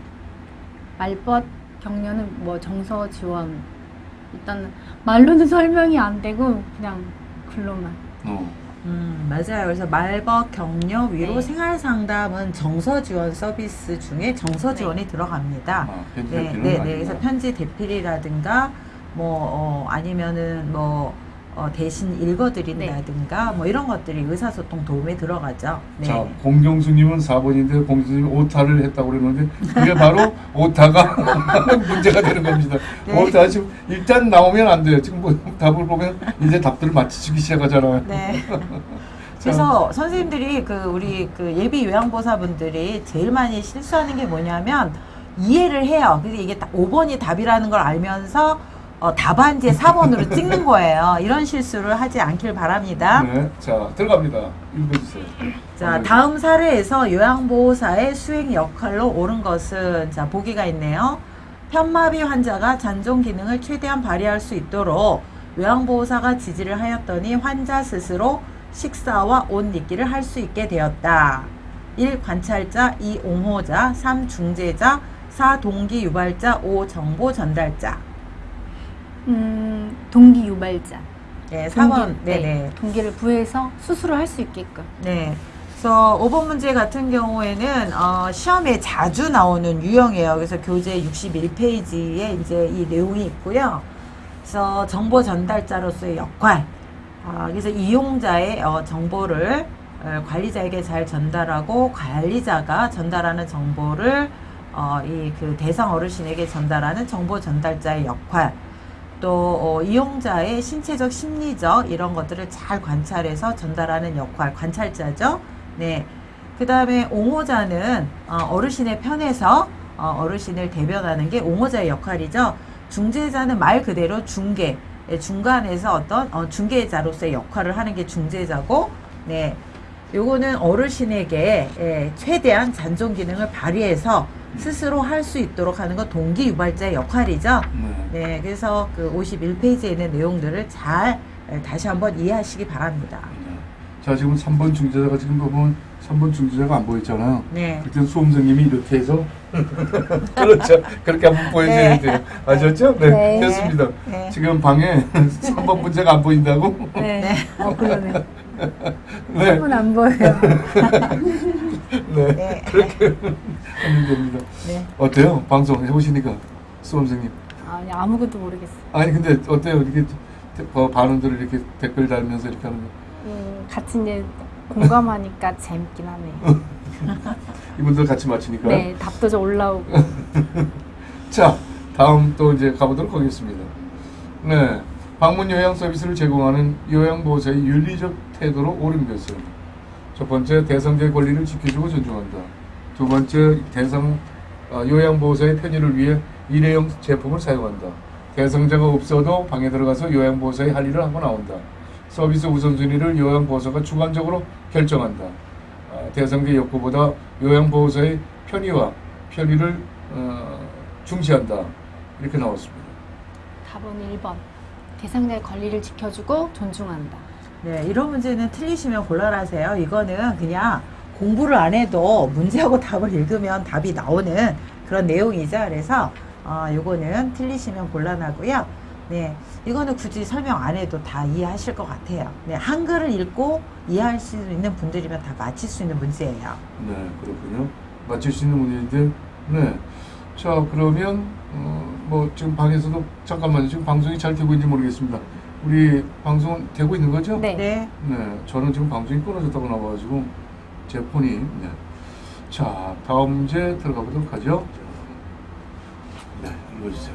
Speaker 3: 말벗 경연은 뭐 정서 지원 일단 말로는 [LAUGHS] 설명이 안 되고 그냥 글로만
Speaker 2: 어.
Speaker 1: 음, 맞아요. 그래서 말벗, 격려, 위로,
Speaker 3: 네.
Speaker 1: 생활 상담은 정서 지원 서비스 중에 정서 지원이 들어갑니다.
Speaker 2: 아, 편지
Speaker 1: 네, 네, 네. 그래서 편지 대필이라든가 뭐 어, 아니면은 뭐 어, 대신 읽어드린다든가 뭐 이런 것들이 의사소통 도움에 들어가죠. 네.
Speaker 2: 자, 공경수님은 4번인데 공경수님이 오타를 했다고 그러는데 그게 바로 [LAUGHS] 오타가 [LAUGHS] 문제가 되는 겁니다.
Speaker 1: 네.
Speaker 2: 오타 지금 일단 나오면 안 돼요. 지금 뭐 답을 보면 이제 답들을 맞히기 시작하잖아요.
Speaker 1: 네. [LAUGHS] 그래서 선생님들이 그 우리 그 예비 요양보사분들이 제일 많이 실수하는 게 뭐냐면 이해를 해요. 근데 이게 딱 5번이 답이라는 걸 알면서 어, 답안지에 4번으로 찍는 거예요. 이런 실수를 하지 않길 바랍니다.
Speaker 2: 네, 자 들어갑니다. 읽어주세요.
Speaker 1: 자, 다음 사례에서 요양보호사의 수행 역할로 옳은 것은 자, 보기가 있네요. 편마비 환자가 잔존 기능을 최대한 발휘할 수 있도록 요양보호사가 지지를 하였더니 환자 스스로 식사와 옷 입기를 할 수 있게 되었다. 1. 관찰자, 2. 옹호자, 3. 중재자, 4. 동기 유발자, 5. 정보 전달자.
Speaker 3: 음, 동기 유발자.
Speaker 1: 네, 4번.
Speaker 3: 동기,
Speaker 1: 네네.
Speaker 3: 네, 동기를 부여해서 수술을 할수 있게끔.
Speaker 1: 네. 그래서 5번 문제 같은 경우에는 어, 시험에 자주 나오는 유형이에요. 그래서 교재 61페이지에 이제 이 내용이 있고요. 그래서 정보 전달자로서의 역할. 아, 그래서 이용자의 어, 정보를 어, 관리자에게 잘 전달하고 관리자가 전달하는 정보를 어, 이 그 대상 어르신에게 전달하는 정보 전달자의 역할. 또 어, 이용자의 신체적, 심리적 이런 것들을 잘 관찰해서 전달하는 역할, 관찰자죠. 네. 그 다음에 옹호자는 어, 어르신의 편에서 어, 어르신을 대변하는 게 옹호자의 역할이죠. 중재자는 말 그대로 중개, 예, 중간에서 어떤 어, 중개자로서의 역할을 하는 게 중재자고, 네. 요거는 어르신에게 예, 최대한 잔존 기능을 발휘해서 스스로 할 수 있도록 하는 거 동기 유발자의 역할이죠.
Speaker 2: 네.
Speaker 1: 네, 그래서 그 51페이지에 있는 내용들을 잘 에, 다시 한번 이해하시기 바랍니다.
Speaker 2: 네. 자 지금 3번 중재자가 지금 보면 3번 중재자가 안 보였잖아요.
Speaker 1: 네.
Speaker 2: 그때 수험생님이 이렇게 해서 [LAUGHS] 그렇죠. 그렇게 한번 보여줘야
Speaker 1: 네.
Speaker 2: 돼요. 아셨죠? 네,
Speaker 3: 네.
Speaker 2: 됐습니다.
Speaker 1: 네.
Speaker 2: 지금 방에 [LAUGHS] 3번 문제가 안 보인다고?
Speaker 3: 네.
Speaker 1: 네.
Speaker 3: 어, 그러네. [LAUGHS]
Speaker 2: 네,
Speaker 3: 한분 안 보여요. [LAUGHS]
Speaker 2: 네,
Speaker 1: 네. [LAUGHS]
Speaker 2: 그렇게 하면 됩니다.
Speaker 1: 네.
Speaker 2: 어때요? 방송 해보시니까 수험생님.
Speaker 3: 아니, 아무것도 모르겠어.
Speaker 2: 아니 근데 어때요? 이렇게 어, 반응들을 이렇게 댓글 달면서 이렇게 하는 거.
Speaker 3: 음, 같이 이제 공감하니까 재밌긴 하네. [LAUGHS]
Speaker 2: 이분들 같이 맞히니까.
Speaker 3: 네, 답도 좀 올라오고.
Speaker 2: 자, 다음 또 이제 가보도록 하겠습니다. 네. 방문 요양 서비스를 제공하는 요양보호사의 윤리적 태도로 옳은 것은 첫 번째, 대상자의 권리를 지켜주고 존중한다. 두 번째, 대상 어, 요양보호사의 편의를 위해 일회용 제품을 사용한다. 대상자가 없어도 방에 들어가서 요양보호사의 할 일을 하고 나온다. 서비스 우선순위를 요양보호사가 주관적으로 결정한다. 어, 대상자 욕구보다 요양보호사의 편의와 편의를 어, 중시한다. 이렇게 나왔습니다.
Speaker 3: 답은 1번. 대상자의 권리를 지켜주고 존중한다.
Speaker 1: 네, 이런 문제는 틀리시면 곤란하세요. 이거는 그냥 공부를 안 해도 문제하고 [LAUGHS] 답을 읽으면 답이 나오는 그런 내용이죠. 그래서 어, 요거는 틀리시면 곤란하고요. 네, 이거는 굳이 설명 안 해도 다 이해하실 것 같아요. 네, 한글을 읽고 이해할 수 있는 분들이면 다 맞힐 수 있는 문제예요.
Speaker 2: 네, 그렇군요. 맞출 수 있는 문제인데, 네. 자, 그러면, 어, 뭐, 지금 방에서도, 잠깐만요. 지금 방송이 잘 되고 있는지 모르겠습니다. 우리 방송 되고 있는 거죠?
Speaker 3: 네.
Speaker 1: 네,
Speaker 2: 네, 저는 지금 방송이 끊어졌다고 나와가지고, 제 폰이, 네. 자, 다음 문제 들어가 보도록 하죠. 네, 읽어주세요.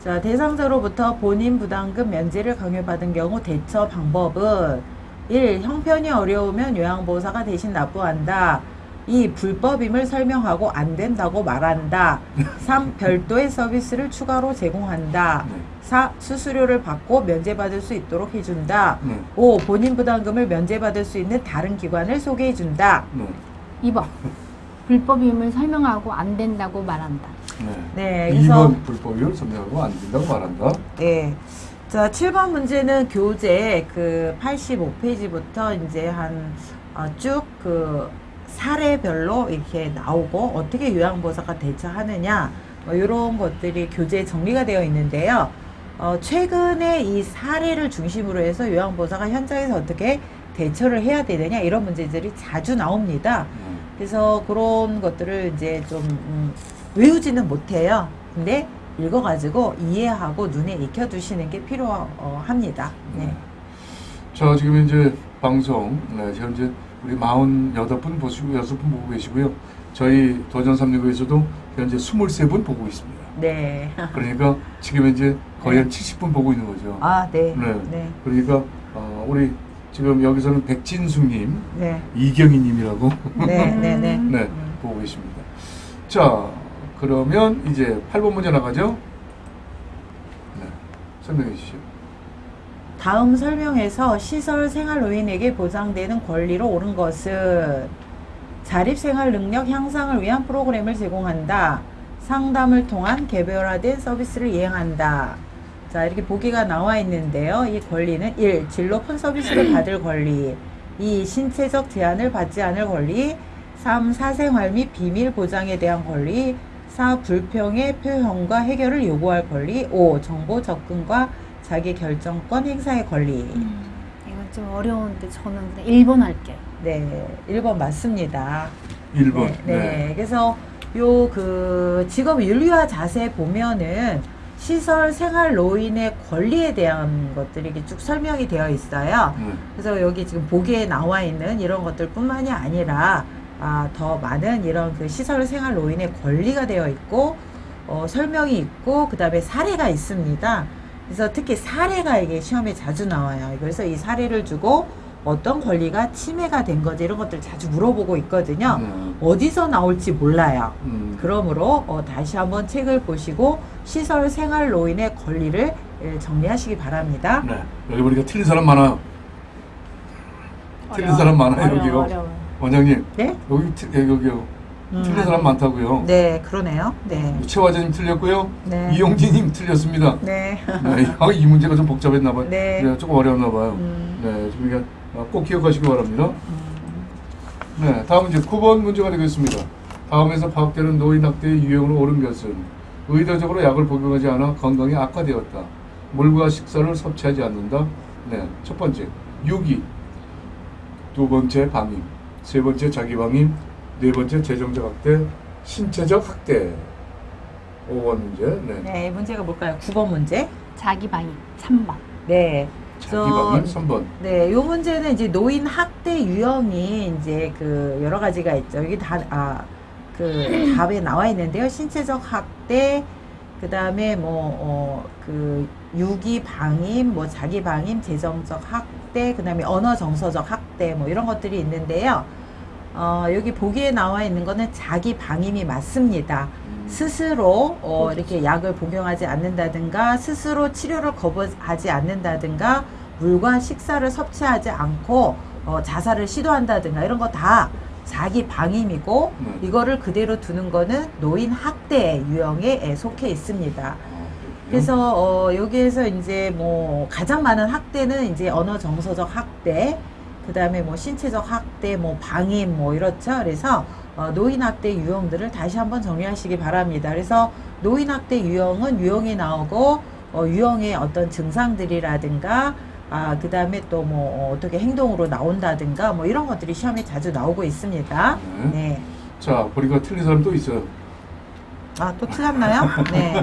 Speaker 1: 자, 대상자로부터 본인 부담금 면제를 강요받은 경우 대처 방법은 1. 형편이 어려우면 요양보호사가 대신 납부한다. 2. 불법임을 설명하고 안 된다고 말한다. 3. 별도의 서비스를 추가로 제공한다.
Speaker 2: 네.
Speaker 1: 4. 수수료를 받고 면제받을 수 있도록 해준다.
Speaker 2: 네,
Speaker 1: 5. 본인 부담금을 면제받을 수 있는 다른 기관을 소개해준다.
Speaker 2: 네,
Speaker 3: 2번. 불법 임을 설명하고 안 된다고 말한다.
Speaker 2: 네.
Speaker 1: 네, 그래서
Speaker 2: 2번 불법을 설명하고 안 된다고 말한다.
Speaker 1: 네. 자, 7번 문제는 교재 그 85페이지부터 이제 한 어, 쭉그 사례별로 이렇게 나오고 어떻게 요양보호사가 대처하느냐 뭐 이런 것들이 교재에 정리가 되어 있는데요. 어, 최근에 이 사례를 중심으로 해서 요양보호사가 현장에서 어떻게 대처를 해야 되느냐 이런 문제들이 자주 나옵니다.
Speaker 2: 네.
Speaker 1: 그래서 그런 것들을 이제 좀 음, 외우지는 못해요. 근데 읽어가지고 이해하고 눈에 익혀두시는 게 필요합니다. 네.
Speaker 2: 자, 지금 이제 방송, 네, 현재 우리 48분 보시고, 6분 보고 계시고요. 저희 도전 365에서도 현재 23분 보고 있습니다.
Speaker 1: 네.
Speaker 2: 그러니까 지금 이제 거의 한 70분 보고 있는 거죠.
Speaker 1: 아, 네.
Speaker 2: 네.
Speaker 1: 네.
Speaker 2: 그러니까, 어, 우리 지금 여기서는 백진숙님,
Speaker 1: 네.
Speaker 2: 이경희님이라고
Speaker 1: 네. 네. 네.
Speaker 3: 음. [LAUGHS]
Speaker 2: 네, 보고 계십니다. 자, 그러면 이제 8번 문제 나가죠? 네, 설명해 주시죠.
Speaker 1: 다음 설명에서 시설 생활 노인에게 보장되는 권리로 옳은 것은 자립생활 능력 향상을 위한 프로그램을 제공한다. 상담을 통한 개별화된 서비스를 이행한다. 자, 이렇게 보기가 나와 있는데요. 이 권리는 1. 진로 폰 서비스를 받을 권리 2. 신체적 제한을 받지 않을 권리 3. 사생활 및 비밀 보장에 대한 권리 4. 불평의 표현과 해결을 요구할 권리 5. 정보 접근과 자기 결정권 행사의 권리
Speaker 3: 음, 이건 좀 어려운데 저는 그냥 1번 할게요.
Speaker 1: 네, 1번 맞습니다.
Speaker 2: 1번.
Speaker 1: 네, 네. 그래서 요 그 직업 윤리화 자세 보면은 시설 생활 노인의 권리에 대한 것들이 이렇게 쭉 설명이 되어 있어요.
Speaker 2: 네.
Speaker 1: 그래서 여기 지금 보기에 나와 있는 이런 것들뿐만이 아니라 아, 더 많은 이런 그 시설 생활 노인의 권리가 되어 있고 어, 설명이 있고 그 다음에 사례가 있습니다. 그래서 특히 사례가 이게 시험에 자주 나와요. 그래서 이 사례를 주고 어떤 권리가 침해가 된 거지 이런 것들 자주 물어보고 있거든요.
Speaker 2: 네.
Speaker 1: 어디서 나올지 몰라요.
Speaker 2: 음,
Speaker 1: 그러므로 어, 다시 한번 책을 보시고 시설 생활 노인의 권리를 예, 정리하시기 바랍니다.
Speaker 2: 네. 여기 보니까 틀린 사람 많아요. 틀린
Speaker 3: 어려워.
Speaker 2: 사람 많아요,
Speaker 3: 어려워,
Speaker 2: 여기요.
Speaker 3: 어려워.
Speaker 2: 원장님,
Speaker 1: 네?
Speaker 2: 여기, 틀- 예, 여기요.
Speaker 1: 음,
Speaker 2: 틀린 사람 많다고요.
Speaker 1: 네, 그러네요. 네.
Speaker 2: 최화자님 틀렸고요.
Speaker 1: 네.
Speaker 2: 이용진님 틀렸습니다.
Speaker 1: 네.
Speaker 2: 네, 아, 이 문제가 좀 복잡했나 봐요.
Speaker 1: 네.
Speaker 2: 조금 어려웠나 봐요.
Speaker 1: 음.
Speaker 2: 네, 좀 그러니까 꼭 기억하시기 바랍니다. 네, 다음 문제 9번 문제가 되겠습니다. 다음에서 파악되는 노인 학대의 유형으로 옳은 것은 의도적으로 약을 복용하지 않아 건강이 악화되었다. 물과 식사를 섭취하지 않는다. 네, 첫 번째 유기, 두 번째 방임, 세 번째 자기 방임, 네 번째 재정적 학대, 신체적 학대. 5번 문제. 네.
Speaker 1: 네, 이 문제가 뭘까요? 9번 문제.
Speaker 3: 자기 방임 3번.
Speaker 1: 네.
Speaker 2: 자기
Speaker 1: 저-
Speaker 2: 방임 3번.
Speaker 1: 네, 요 문제는 이제 노인 학대 유형이 이제 그 여러 가지가 있죠. 여기 다, 아, 그 답에 나와 있는데요. 신체적 학대, 그 다음에 뭐, 어, 그 유기 방임, 뭐 자기 방임, 재정적 학대, 그 다음에 언어 정서적 학대, 뭐 이런 것들이 있는데요. 어, 여기 보기에 나와 있는 거는 자기 방임이 맞습니다.
Speaker 2: 음,
Speaker 1: 스스로 어, 이렇게 약을 복용하지 않는다든가 스스로 치료를 거부하지 않는다든가 물과 식사를 섭취하지 않고 어, 자살을 시도한다든가 이런 거 다 자기 방임이고
Speaker 2: 네.
Speaker 1: 이거를 그대로 두는 거는 노인 학대 유형에 속해 있습니다.
Speaker 2: 아.
Speaker 1: 그래서 어, 여기에서 이제 뭐 가장 많은 학대는 이제 언어 정서적 학대, 그 다음에 뭐 신체적 학대, 뭐 방임, 뭐 이렇죠. 그래서 어, 노인 학대 유형들을 다시 한번 정리하시기 바랍니다. 그래서 노인 학대 유형은 유형이 나오고 어, 유형의 어떤 증상들이라든가 아, 그 다음에 또 뭐 어떻게 행동으로 나온다든가 뭐 이런 것들이 시험에 자주 나오고 있습니다.
Speaker 2: 네.
Speaker 1: 네.
Speaker 2: 자, 보니까 틀린 사람 또 있어요.
Speaker 1: 아, 또 틀렸나요? 네.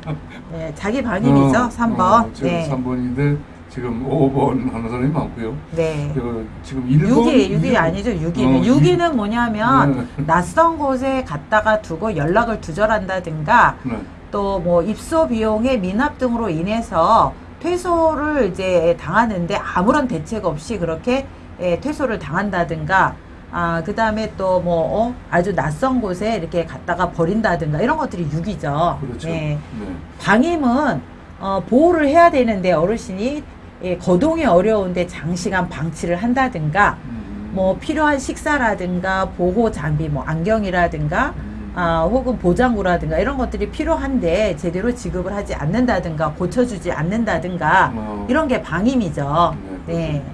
Speaker 1: [LAUGHS] 네, 자기 방임이죠.
Speaker 2: 어,
Speaker 1: 3번.
Speaker 2: 어,
Speaker 1: 네.
Speaker 2: 3번인데 지금 5번 하는 사람이 많고요.
Speaker 1: 네.
Speaker 2: 그 지금 1번
Speaker 1: 6이, 6이 아니죠, 6이는.
Speaker 2: 어,
Speaker 1: 6이는 뭐냐면,
Speaker 2: 네. [LAUGHS]
Speaker 1: 낯선 곳에 갔다가 두고 연락을 두절한다든가,
Speaker 2: 네.
Speaker 1: 또뭐 입소 비용의 미납 등으로 인해서 퇴소를 이제 당하는데 아무런 대책 없이 그렇게 예, 퇴소를 당한다든가, 아, 그 다음에 또 뭐, 어, 아주 낯선 곳에 이렇게 갔다가 버린다든가, 이런 것들이 6이죠.
Speaker 2: 그렇죠.
Speaker 1: 네.
Speaker 2: 네.
Speaker 1: 방임은 어, 보호를 해야 되는데 어르신이 예, 거동이 어려운데 장시간 방치를 한다든가
Speaker 2: 음,
Speaker 1: 뭐 필요한 식사라든가 보호 장비 뭐 안경이라든가
Speaker 2: 음,
Speaker 1: 아, 혹은 보장구라든가 이런 것들이 필요한데 제대로 지급을 하지 않는다든가 고쳐주지 않는다든가
Speaker 2: 어,
Speaker 1: 이런 게 방임이죠.
Speaker 2: 네,
Speaker 1: 네.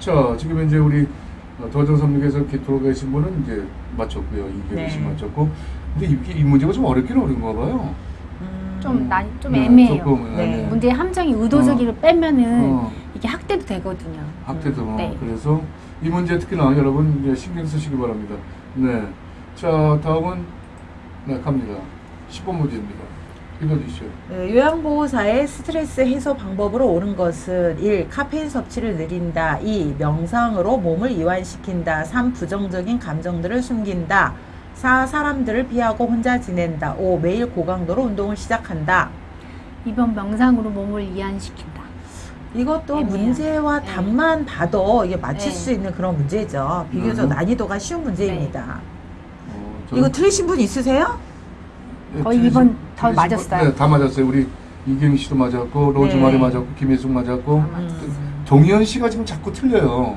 Speaker 2: 자, 지금 이제 우리 어, 도전 3육에서 기토로 계신 분은 이제 맞췄고요. 씨
Speaker 1: 네.
Speaker 2: 맞췄고. 근데 이, 이 문제가 좀 어렵긴 어려운가 봐요.
Speaker 1: 음,
Speaker 3: 좀, 난, 좀
Speaker 2: 네,
Speaker 3: 애매해요.
Speaker 2: 조금,
Speaker 1: 네.
Speaker 2: 네.
Speaker 3: 문제의 함정이 의도적으로 빼면은
Speaker 2: 어,
Speaker 3: 이게 학대도 되거든요.
Speaker 2: 학대도
Speaker 3: 네.
Speaker 2: 그래서 이 문제 특히나 여러분 이제 신경 쓰시기 바랍니다. 네. 자 다음은 네 갑니다. 10번 문제입니다. 읽어주시죠.
Speaker 1: 네, 요양보호사의 스트레스 해소 방법으로 옳은 것은 1. 카페인 섭취를 늘린다 2. 명상으로 몸을 이완시킨다 3. 부정적인 감정들을 숨긴다 4. 사람들을 피하고 혼자 지낸다 5. 매일 고강도로 운동을 시작한다
Speaker 3: 이번 명상으로 몸을 이완시킨다.
Speaker 1: 이것도
Speaker 3: 애매해요.
Speaker 1: 문제와
Speaker 3: 네.
Speaker 1: 답만 봐도 이게 맞힐
Speaker 3: 네.
Speaker 1: 수 있는 그런 문제죠. 비교적
Speaker 2: 음.
Speaker 1: 난이도가 쉬운 문제입니다.
Speaker 2: 어, 저는-
Speaker 1: 이거 틀리신 분 있으세요?
Speaker 2: 네,
Speaker 3: 거의
Speaker 2: 틀리신-
Speaker 3: 이번 다
Speaker 2: 틀리신
Speaker 3: 맞았어요.
Speaker 2: 분- 네, 다 맞았어요. 우리 이경희 씨도 맞았고 로즈마리
Speaker 1: 네.
Speaker 2: 맞았고 김혜숙 맞았고
Speaker 3: 다 맞았어요.
Speaker 2: 동현 씨가 지금 자꾸 틀려요.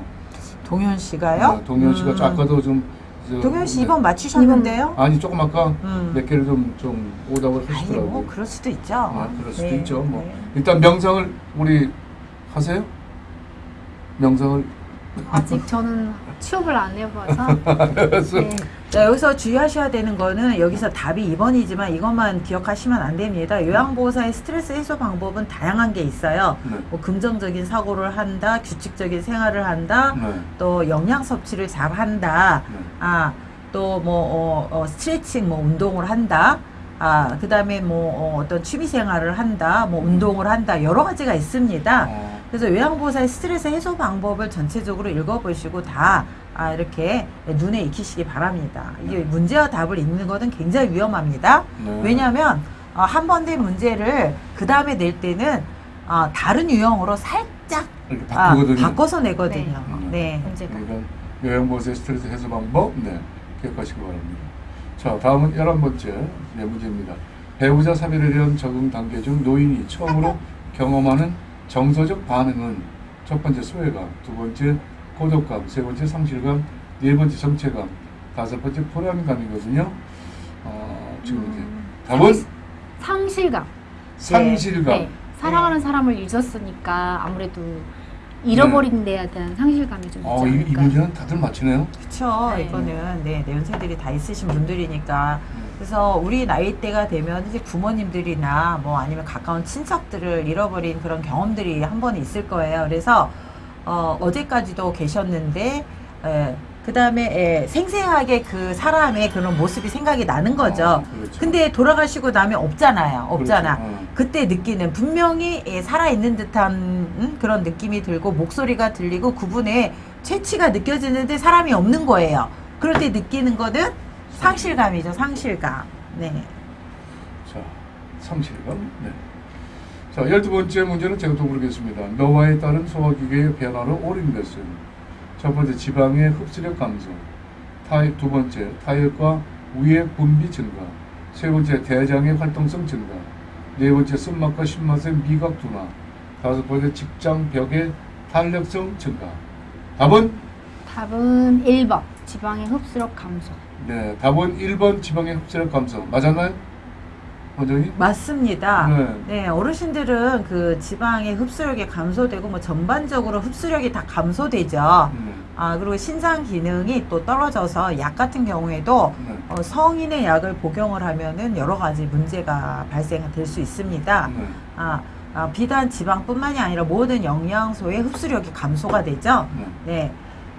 Speaker 1: 동현 씨가요?
Speaker 2: 네, 동현 씨가
Speaker 1: 음.
Speaker 2: 아까도 좀 저-
Speaker 1: 동현 씨
Speaker 2: 네.
Speaker 1: 이번 맞추셨는데요?
Speaker 2: 아니 조금 아까
Speaker 1: 음.
Speaker 2: 몇 개를 좀 좀 오답을
Speaker 1: 아니
Speaker 2: 하시더라고요.
Speaker 1: 뭐 그럴 수도 있죠.
Speaker 2: 아, 그럴 수도
Speaker 1: 네,
Speaker 2: 있죠. 뭐
Speaker 1: 네.
Speaker 2: 일단 명상을 우리 하세요? 명상을
Speaker 3: 아직 저는 취업을 안 해봐서. [LAUGHS] 네.
Speaker 1: 자, 여기서 주의하셔야 되는 거는 여기서 답이 2번이지만 이것만 기억하시면 안 됩니다. 요양보호사의 스트레스 해소 방법은 다양한 게 있어요.
Speaker 2: 네.
Speaker 1: 뭐 긍정적인 사고를 한다, 규칙적인 생활을 한다,
Speaker 2: 네.
Speaker 1: 또 영양 섭취를 잘 한다,
Speaker 2: 네.
Speaker 1: 아, 또 뭐, 어, 어, 스트레칭, 뭐, 운동을 한다, 아, 그 다음에 뭐, 어, 어떤 취미 생활을 한다, 뭐, 운동을 한다, 여러 가지가 있습니다.
Speaker 2: 어,
Speaker 1: 그래서 요양보호사의 스트레스 해소 방법을 전체적으로 읽어보시고 다 아, 이렇게 눈에 익히시기 바랍니다. 이게 문제와 답을 읽는 것은 굉장히 위험합니다.
Speaker 2: 네.
Speaker 1: 왜냐하면 어, 한번 된 문제를 그 다음에 낼 때는 어, 다른 유형으로 살짝
Speaker 2: 이렇게
Speaker 1: 아,
Speaker 2: 바꾸거든요.
Speaker 1: 바꿔서 내거든요.
Speaker 2: 네.
Speaker 1: 네.
Speaker 2: 그러니까 요양보호사의 스트레스 해소 방법 네 기억하시기 바랍니다. 자 다음은 11번째 네, 문제입니다. 배우자 사별에 대한 적응 단계 중 노인이 처음으로 경험하는 정서적 반응은 첫 번째 소외감, 두 번째 고독감, 세 번째 상실감, 네 번째 정체감, 다섯 번째 불안감이거든요. 어, 지금 이제
Speaker 3: 음,
Speaker 2: 답은
Speaker 3: 상실감.
Speaker 2: 상실감.
Speaker 3: 네. 사랑하는 사람을 잊었으니까 아무래도 잃어버린 데에 대한 상실감이 좀 있지
Speaker 2: 어, 이, 이
Speaker 3: 않을까.
Speaker 2: 문제는 다들 맞히네요.
Speaker 1: 그쵸.
Speaker 3: 네.
Speaker 1: 이거는 네, 내연세들이 다 있으신 분들이니까. 그래서 우리 나이 때가 되면 이제 부모님들이나 뭐 아니면 가까운 친척들을 잃어버린 그런 경험들이 한 번 있을 거예요. 그래서 어, 어제까지도 계셨는데 그 다음에 생생하게 그 사람의 그런 모습이 생각이 나는 거죠.
Speaker 2: 어, 그렇죠.
Speaker 1: 근데 돌아가시고 나면 없잖아요. 없잖아.
Speaker 2: 그렇죠. 어.
Speaker 1: 그때 느끼는 분명히 예, 살아 있는 듯한 음, 그런 느낌이 들고 목소리가 들리고 그분의 채취가 느껴지는데 사람이 없는 거예요. 그럴 때 느끼는 거는 상실감이죠. 상실감. 네.
Speaker 2: 자, 상실감. 네. 자, 열두 번째 문제는 제가 또 모르겠습니다. 노화에 따른 소화기계의 변화로 옳은 것은 첫 번째 지방의 흡수력 감소, 타입 두 번째 타액과 위의 분비 증가, 세 번째 대장의 활동성 증가, 네 번째 쓴맛과 신맛의 미각 둔화, 다섯 번째 직장 벽의 탄력성 증가. 답은
Speaker 3: 답은 1번. 지방의 흡수력 감소.
Speaker 2: 네, 답은 1번 지방의 흡수력 감소. 맞았나요? 원장님?
Speaker 1: 맞습니다.
Speaker 2: 네.
Speaker 1: 네, 어르신들은 그 지방의 흡수력이 감소되고 뭐 전반적으로 흡수력이 다 감소되죠.
Speaker 2: 네.
Speaker 1: 아, 그리고 신장 기능이 또 떨어져서 약 같은 경우에도
Speaker 2: 네.
Speaker 1: 어, 성인의 약을 복용을 하면은 여러 가지 문제가 발생될 수 있습니다.
Speaker 2: 네.
Speaker 1: 아, 아, 비단 지방뿐만이 아니라 모든 영양소의 흡수력이 감소가 되죠.
Speaker 2: 네.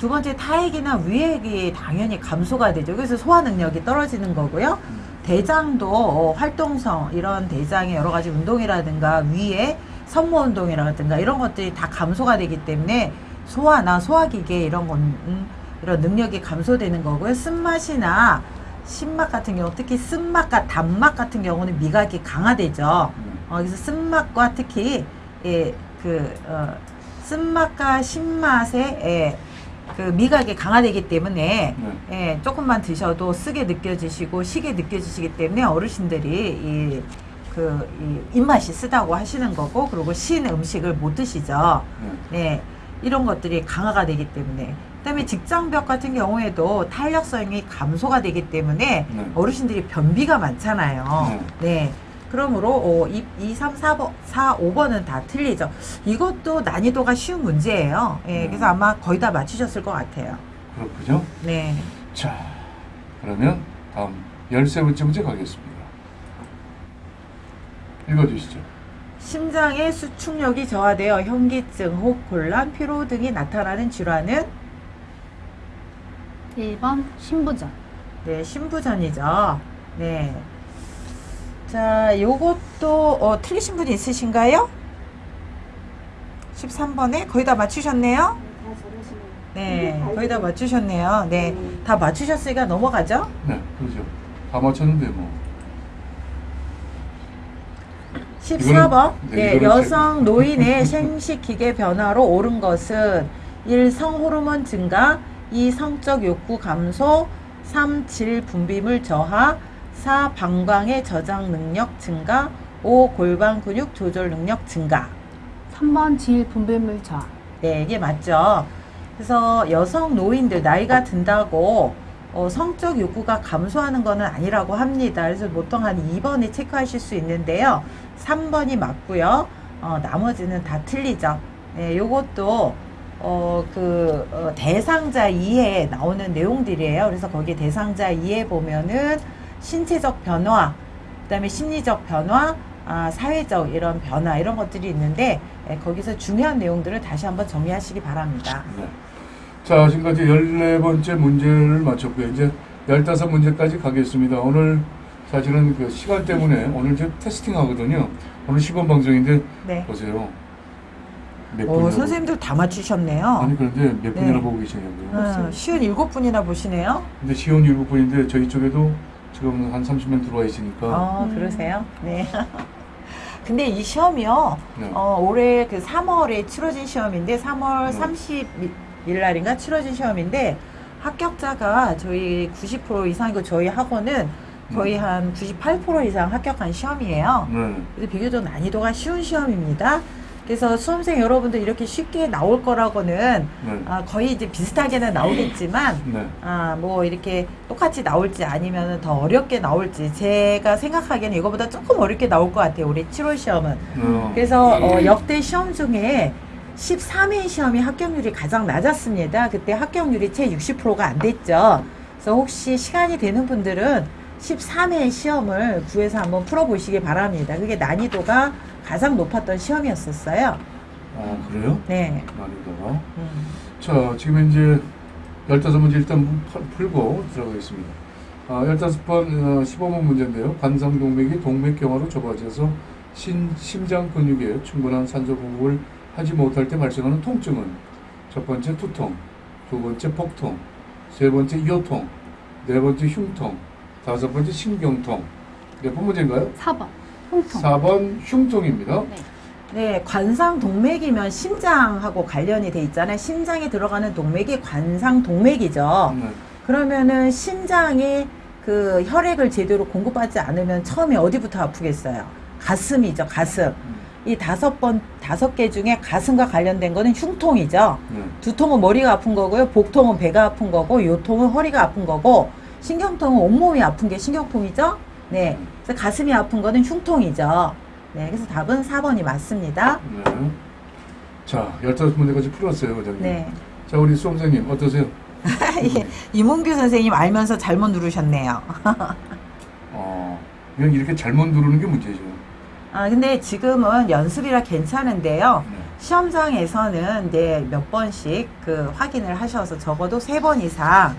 Speaker 1: 네. 두 번째 타액이나 위액이 당연히 감소가 되죠. 그래서 소화 능력이 떨어지는 거고요. 대장도 어, 활동성 이런 대장의 여러 가지 운동이라든가 위에 선모 운동이라든가 이런 것들이 다 감소가 되기 때문에 소화나 소화기계 이런 건 음, 이런 능력이 감소되는 거고요. 쓴맛이나 신맛 같은 경우 특히 쓴맛과 단맛 같은 경우는 미각이 강화되죠. 어, 그래서 쓴맛과 특히 예, 그 어, 쓴맛과 신맛의 예, 그 미각이 강화되기 때문에
Speaker 2: 네.
Speaker 1: 예, 조금만 드셔도 쓰게 느껴지시고 시게 느껴지시기 때문에 어르신들이 이, 그, 이 입맛이 쓰다고 하시는 거고 그리고 신 음식을 못 드시죠.
Speaker 2: 네.
Speaker 1: 네, 이런 것들이 강화가 되기 때문에 그다음에 직장벽 같은 경우에도 탄력성이 감소가 되기 때문에
Speaker 2: 네.
Speaker 1: 어르신들이 변비가 많잖아요. 네. 그러므로 어, 2, 2, 3, 4, 4, 5번은 다 틀리죠. 이것도 난이도가 쉬운 문제예요. 예,
Speaker 2: 음.
Speaker 1: 그래서 아마 거의 다 맞추셨을 것 같아요.
Speaker 2: 그렇군요.
Speaker 1: 네.
Speaker 2: 자, 그러면 다음 열세 번째 문제 가겠습니다. 읽어주시죠.
Speaker 1: 심장의 수축력이 저하되어 현기증, 호흡 곤란, 피로 등이 나타나는 질환은
Speaker 3: 1번 신부전.
Speaker 1: 네, 신부전이죠. 네. 자, 요것도 어, 틀리신 분이 있으신가요? 13번에 거의 다 맞추셨네요. 네, 거의 다 맞추셨네요. 네, 다 맞추셨으니까 넘어가죠.
Speaker 2: 네, 그렇죠. 다 맞췄는데 뭐.
Speaker 1: 14번.
Speaker 2: 이거는- 네,
Speaker 1: 네, 여성 노인의 [LAUGHS] 생식기계 변화로 옳은 것은 1. 성호르몬 증가 2. 성적 욕구 감소 3. 질 분비물 저하 4. 방광의 저장 능력 증가 5. 골반 근육 조절 능력 증가
Speaker 3: 3번 질 분비물 저하.
Speaker 1: 네, 이게 맞죠. 그래서 여성 노인들 나이가 든다고 어, 성적 욕구가 감소하는 것은 아니라고 합니다. 그래서 보통 한 2번에 체크하실 수 있는데요. 3번이 맞고요. 어, 나머지는 다 틀리죠. 네, 요것도 어, 그 어, 대상자 2에 나오는 내용들이에요. 그래서 거기 대상자 2에 보면은 신체적 변화, 그 다음에 심리적 변화, 아, 사회적 이런 변화 이런 것들이 있는데 예, 거기서 중요한 내용들을 다시 한번 정리하시기 바랍니다.
Speaker 2: 네. 자, 지금까지 14번째 문제를 맞췄고요. 이제 15문제까지 가겠습니다. 오늘 사실은 그 시간 때문에 오늘 저 테스팅 하거든요. 오늘 시범 방송인데
Speaker 1: 네.
Speaker 2: 보세요. 몇
Speaker 1: 오,
Speaker 2: 분이나
Speaker 1: 선생님들 다 맞추셨네요.
Speaker 2: 아니 그런데 몇 분이나
Speaker 1: 네.
Speaker 2: 보고 계시냐고요.
Speaker 1: 음, 쉬운 일곱 분이나 보시네요.
Speaker 2: 근데 시온 일곱 분인데 저희 쪽에도 지금 한 30명 들어와 있으니까
Speaker 1: 어,
Speaker 3: 음.
Speaker 1: 그러세요? 네. [LAUGHS] 근데 이 시험이요,
Speaker 2: 네.
Speaker 1: 어, 올해 그 3월에 치러진 시험인데, 3월
Speaker 2: 네.
Speaker 1: 30일 날인가 치러진 시험인데, 합격자가 저희 90% 이상이고, 저희 학원은 거의
Speaker 2: 음.
Speaker 1: 한98% 이상 합격한 시험이에요.
Speaker 2: 네.
Speaker 1: 그래서 비교적 난이도가 쉬운 시험입니다. 그래서 수험생 여러분들 이렇게 쉽게 나올 거라고는
Speaker 2: 네.
Speaker 1: 아, 거의 이제 비슷하게는 나오겠지만
Speaker 2: 네.
Speaker 1: 아, 뭐 이렇게 똑같이 나올지 아니면 더 어렵게 나올지 제가 생각하기에는 이거보다 조금 어렵게 나올 것 같아요. 우리 7월 시험은.
Speaker 2: 어,
Speaker 1: 그래서 어, 역대 시험 중에 13회 시험이 합격률이 가장 낮았습니다. 그때 합격률이 채 60%가 안 됐죠. 그래서 혹시 시간이 되는 분들은 13회 시험을 구해서 한번 풀어보시기 바랍니다. 그게 난이도가 가장 높았던 시험이었었어요.
Speaker 2: 아, 그래요?
Speaker 1: 네.
Speaker 2: 난이도가.
Speaker 1: 음.
Speaker 2: 자, 지금 이제 15문제 일단 푸- 풀고 들어가겠습니다. 아, 15번, 어, 15번 문제인데요. 관상동맥이 동맥경화로 좁아져서 신, 심장 근육에 충분한 산소 공급을 하지 못할 때 발생하는 통증은 첫 번째 두통, 두 번째 복통, 세 번째 요통, 네 번째 흉통, 다섯 번째 신경통. 몇번 문제인가요?
Speaker 3: 4번 홍통.
Speaker 2: 4번 흉통입니다.
Speaker 3: 네.
Speaker 1: 네, 관상 동맥이면 심장하고 관련이 돼 있잖아요. 심장에 들어가는 동맥이 관상 동맥이죠.
Speaker 2: 네.
Speaker 1: 그러면은 심장이 그 혈액을 제대로 공급받지 않으면 처음에 어디부터 아프겠어요? 가슴이죠, 가슴.
Speaker 2: 음,
Speaker 1: 이 다섯 번, 다섯 개 중에 가슴과 관련된 거는 흉통이죠.
Speaker 2: 네.
Speaker 1: 두통은 머리가 아픈 거고요. 복통은 배가 아픈 거고, 요통은 허리가 아픈 거고, 신경통은 온몸이 아픈 게 신경통이죠. 네. 그래서 가슴이 아픈 거는 흉통이죠. 네. 그래서 답은 4번이 맞습니다.
Speaker 2: 네. 자, 15문제까지 풀었어요, 과장님.
Speaker 1: 네.
Speaker 2: 자, 우리 수험생님 어떠세요? [LAUGHS]
Speaker 1: 예, 이문규 선생님 알면서 잘못 누르셨네요. [LAUGHS]
Speaker 2: 어, 그냥 이렇게 잘못 누르는 게 문제죠.
Speaker 1: 아, 근데 지금은 연습이라 괜찮은데요.
Speaker 2: 네.
Speaker 1: 시험장에서는 이제 몇 번씩 그 확인을 하셔서 적어도 세 번 이상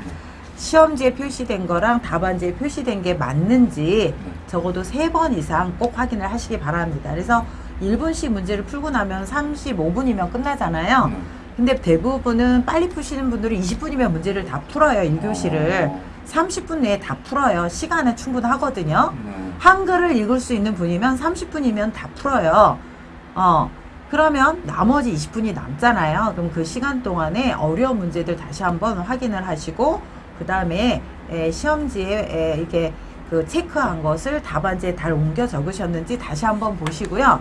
Speaker 1: 시험지에 표시된 거랑 답안지에 표시된 게 맞는지
Speaker 2: 네.
Speaker 1: 적어도 세 번 이상 꼭 확인을 하시기 바랍니다. 그래서 1분씩 문제를 풀고 나면 35분이면 끝나잖아요.
Speaker 2: 네.
Speaker 1: 근데 대부분은 빨리 푸시는 분들은 20분이면 문제를 다 풀어요, 1교시를.
Speaker 2: 어,
Speaker 1: 30분 내에 다 풀어요. 시간은 충분하거든요.
Speaker 2: 네.
Speaker 1: 한글을 읽을 수 있는 분이면 30분이면 다 풀어요. 어. 그러면 나머지 20분이 남잖아요. 그럼 그 시간 동안에 어려운 문제들 다시 한번 확인을 하시고, 그 다음에 시험지에 에, 이렇게 그 체크한 것을 답안지에 잘 옮겨 적으셨는지 다시 한번 보시고요.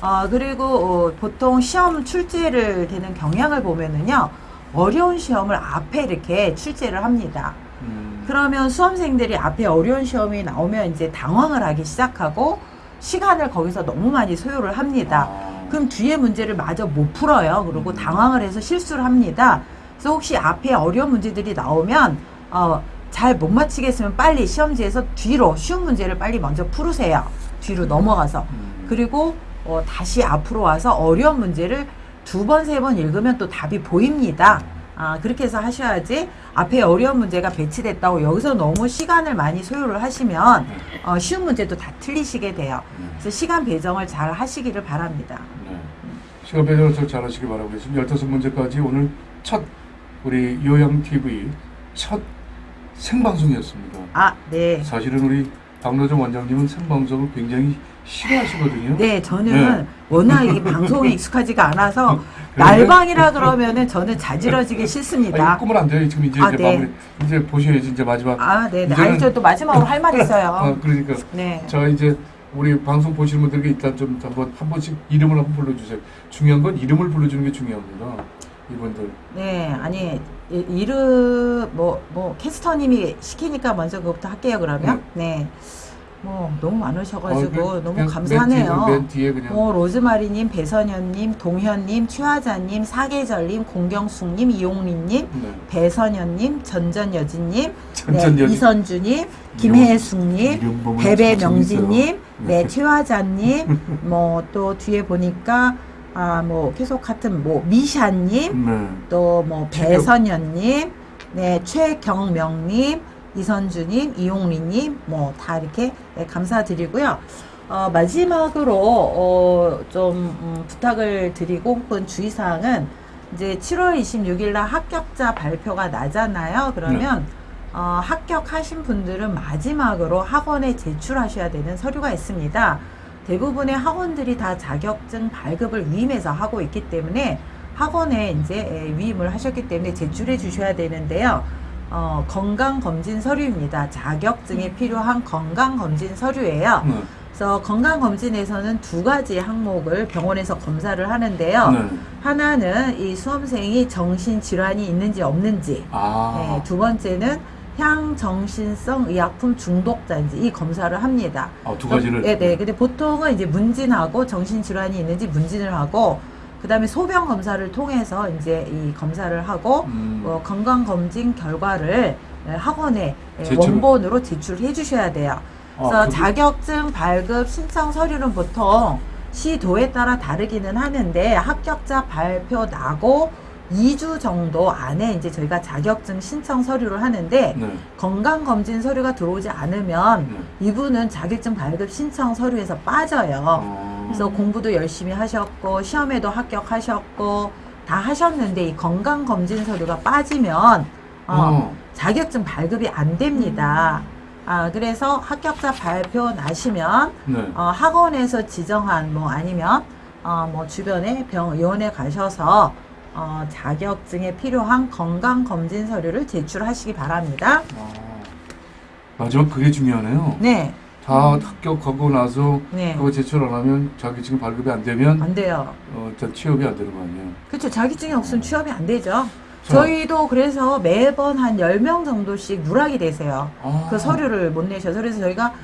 Speaker 1: 어, 그리고 어, 보통 시험 출제를 되는 경향을 보면은요, 어려운 시험을 앞에 이렇게 출제를 합니다.
Speaker 2: 음,
Speaker 1: 그러면 수험생들이 앞에 어려운 시험이 나오면 이제 당황을 하기 시작하고 시간을 거기서 너무 많이 소요를 합니다.
Speaker 2: 아,
Speaker 1: 그럼 뒤에 문제를 마저 못 풀어요. 그리고
Speaker 2: 음.
Speaker 1: 당황을 해서 실수를 합니다. 그래서 혹시 앞에 어려운 문제들이 나오면 어, 잘 못 맞히겠으면 빨리 시험지에서 뒤로 쉬운 문제를 빨리 먼저 풀으세요. 뒤로 넘어가서.
Speaker 2: 음,
Speaker 1: 그리고 어, 다시 앞으로 와서 어려운 문제를 두 번, 세 번 읽으면 또 답이 보입니다. 아, 그렇게 해서 하셔야지 앞에 어려운 문제가 배치됐다고 여기서 너무 시간을 많이 소요를 하시면 어, 쉬운 문제도 다 틀리시게 돼요. 그래서 시간 배정을 잘 하시기를 바랍니다.
Speaker 2: 네. 시간 배정을 잘 잘하시기 바라고 지금 15문제까지 오늘 첫 우리 요양TV 첫 생방송이었습니다.
Speaker 1: 아, 네.
Speaker 2: 사실은 우리 박노정 원장님은 생방송을 굉장히 싫어하시거든요.
Speaker 1: 네, 저는
Speaker 2: 네.
Speaker 1: 워낙 이 방송에 익숙하지가 않아서 [LAUGHS] 날방이라 그러면은 저는 자지러지기 싫습니다.
Speaker 2: 꿈을 안 돼요. 지금 이제,
Speaker 1: 아,
Speaker 2: 이제
Speaker 1: 네.
Speaker 2: 마무리 이제 보셔야지 이제 마지막.
Speaker 1: 아, 네, 네. 아니, 저또 마지막으로 할말 [LAUGHS]
Speaker 2: 아,
Speaker 1: 있어요.
Speaker 2: 그러니까
Speaker 1: 네.
Speaker 2: 자 이제 우리 방송 보시는 분들께 일단 좀 한번 한 번씩 이름을 한번 불러주세요. 중요한 건 이름을 불러주는 게 중요합니다. 이분들.
Speaker 1: 네, 아니, 이- 이름, 뭐, 뭐, 캐스터님이 시키니까 먼저 그것부터 할게요, 그러면. 네. 뭐, 너무 많으셔가지고
Speaker 2: 어, 그-
Speaker 1: 너무 감사하네요.
Speaker 2: 맨 뒤에, 맨 뒤에.
Speaker 1: 뭐, 로즈마리님, 배선현님, 동현님, 최화자님, 사계절님, 공경숙님, 이용림님,
Speaker 2: 네.
Speaker 1: 배선현님, 전전여진님,
Speaker 2: 전전여진.
Speaker 1: 네, 이선주님, 김혜숙님, 배배명진님,
Speaker 2: 참
Speaker 1: 네,
Speaker 2: 네.
Speaker 1: 최화자님, 뭐 또 뒤에 보니까 아 뭐 계속 같은 뭐 미샤님,
Speaker 2: 네.
Speaker 1: 또뭐
Speaker 2: 최경-
Speaker 1: 배선현님, 네 최경명님, 이선주님, 이용리님, 뭐 다 이렇게 네, 감사드리고요. 어, 마지막으로 어, 좀 음, 부탁을 드리고 혹은 주의사항은 이제 7월 26일 날 합격자 발표가 나잖아요. 그러면 어, 합격하신 분들은 마지막으로 학원에 제출하셔야 되는 서류가 있습니다. 대부분의 학원들이 다 자격증 발급을 위임해서 하고 있기 때문에 학원에 이제 에, 위임을 하셨기 때문에 제출해 주셔야 되는데요. 어, 건강검진 서류입니다. 자격증에 필요한 건강검진 서류예요.
Speaker 2: 네.
Speaker 1: 그래서 건강검진에서는 두 가지 항목을 병원에서 검사를 하는데요.
Speaker 2: 네.
Speaker 1: 하나는 이 수험생이 정신질환이 있는지 없는지,
Speaker 2: 아.
Speaker 1: 네, 두 번째는 향정신성 의약품 중독자인지 이 검사를 합니다.
Speaker 2: 아, 두 가지를.
Speaker 1: 네, 네. 근데 보통은 이제 문진하고 정신질환이 있는지 문진을 하고, 그 다음에 소변 검사를 통해서 이제 이 검사를 하고,
Speaker 2: 음.
Speaker 1: 어, 건강검진 결과를 예, 학원에 예,
Speaker 2: 제출.
Speaker 1: 원본으로 제출해 주셔야 돼요. 그래서
Speaker 2: 아, 그-
Speaker 1: 자격증 발급 신청 서류는 보통 시도에 따라 다르기는 하는데 합격자 발표 나고 2주 정도 안에 이제 저희가 자격증 신청 서류를 하는데
Speaker 2: 네.
Speaker 1: 건강검진 서류가 들어오지 않으면
Speaker 2: 네.
Speaker 1: 이분은 자격증 발급 신청 서류에서 빠져요.
Speaker 2: 어.
Speaker 1: 그래서 공부도 열심히 하셨고 시험에도 합격하셨고 다 하셨는데 이 건강검진 서류가 빠지면 어,
Speaker 2: 어.
Speaker 1: 자격증 발급이 안 됩니다. 아, 그래서 합격자 발표 나시면
Speaker 2: 네.
Speaker 1: 어, 학원에서 지정한 뭐 아니면 어, 뭐 주변에 병 의원에 가셔서 어, 자격증에 필요한 건강 검진 서류를 제출하시기 바랍니다.
Speaker 2: 아. 마지막 그게 중요하네요.
Speaker 1: 네,
Speaker 2: 다 합격하고 나서
Speaker 1: 네,
Speaker 2: 그거 제출 안 하면 자격증 발급이 안 되면
Speaker 1: 안 돼요.
Speaker 2: 어, 저 취업이 안 되는 거 아니에요?
Speaker 1: 그렇죠. 자격증이 없으면 취업이 안 되죠.
Speaker 2: 자.
Speaker 1: 저희도 그래서 매번 한 10명 정도씩 누락이 되세요.
Speaker 2: 아.
Speaker 1: 그 서류를 못 내셔서 그래서 저희가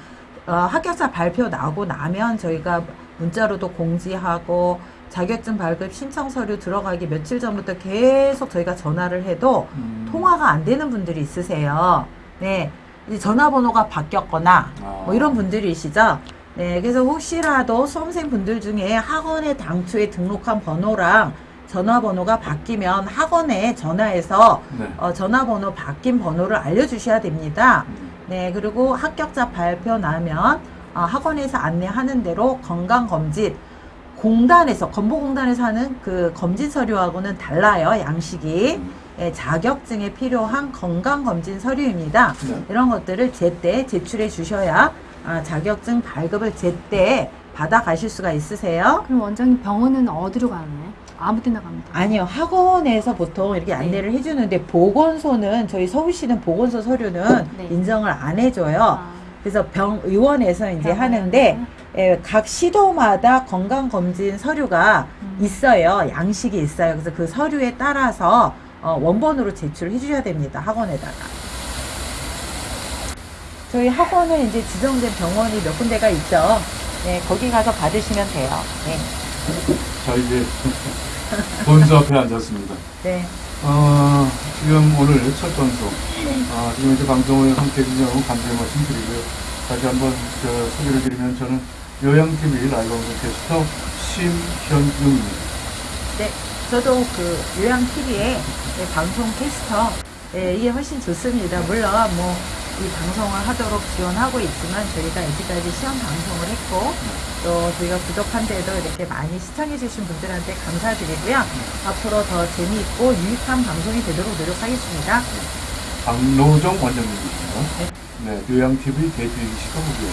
Speaker 1: 어, 합격자 발표 나고 나면 저희가 문자로도 공지하고 자격증 발급 신청 서류 들어가기 며칠 전부터 계속 저희가 전화를 해도
Speaker 2: 음.
Speaker 1: 통화가 안 되는 분들이 있으세요. 네. 이 전화번호가 바뀌었거나
Speaker 2: 아.
Speaker 1: 뭐 이런 분들이시죠. 네. 그래서 혹시라도 수험생 분들 중에 학원에 당초에 등록한 번호랑 전화번호가 바뀌면 학원에 전화해서
Speaker 2: 네.
Speaker 1: 어, 전화번호 바뀐 번호를 알려주셔야 됩니다.
Speaker 2: 음.
Speaker 1: 네, 그리고 합격자 발표 나면 어, 학원에서 안내하는 대로 건강검진 공단에서 건보공단에서 하는 그 검진 서류하고는 달라요 양식이
Speaker 2: 음.
Speaker 1: 예, 자격증에 필요한 건강검진 서류입니다.
Speaker 2: 네.
Speaker 1: 이런 것들을 제때 제출해 주셔야 아, 자격증 발급을 제때 받아 가실 수가 있으세요.
Speaker 3: 그럼 원장님 병원은 어디로 가나요? 아무 데나 돼요?
Speaker 1: 아니요, 학원에서 보통 이렇게
Speaker 3: 네.
Speaker 1: 안내를 해주는데 보건소는 저희 서울시는 보건소 서류는
Speaker 3: 네.
Speaker 1: 인정을 안 해줘요.
Speaker 3: 아,
Speaker 1: 그래서 병 의원에서 이제
Speaker 3: 병원에서?
Speaker 1: 하는데 예, 각 시도마다 건강검진 서류가
Speaker 3: 음.
Speaker 1: 있어요. 양식이 있어요. 그래서 그 서류에 따라서 어, 원본으로 제출해 주셔야 됩니다. 학원에다가. 저희 학원은 이제 지정된 병원이 몇 군데가 있죠. 네, 거기 가서 받으시면 돼요. 네.
Speaker 2: 자 이제 본수 앞에 앉았습니다.
Speaker 1: 네.
Speaker 2: 어, 지금 오늘 첫 방송, 아, 지금 이제 방송을 함께 해주셔서 감사의 말씀 드리고요. 다시 한번 저 소개를 드리면 저는 요양TV 라이브 캐스터 심현웅입니다.
Speaker 1: 네, 저도 그 요양 TV의 방송 캐스터 예, 이게 훨씬 좋습니다. 물론 뭐 이 방송을 하도록 지원하고 있지만 저희가 여기까지 시험 방송을 했고 또 저희가 부족한데도 이렇게 많이 시청해주신 분들한테 감사드리고요. 앞으로 더 재미있고 유익한 방송이 되도록 노력하겠습니다.
Speaker 2: 박노정 원장님이십니다.
Speaker 1: 네.
Speaker 2: 네, 요양TV 데뷔 시켜보고요.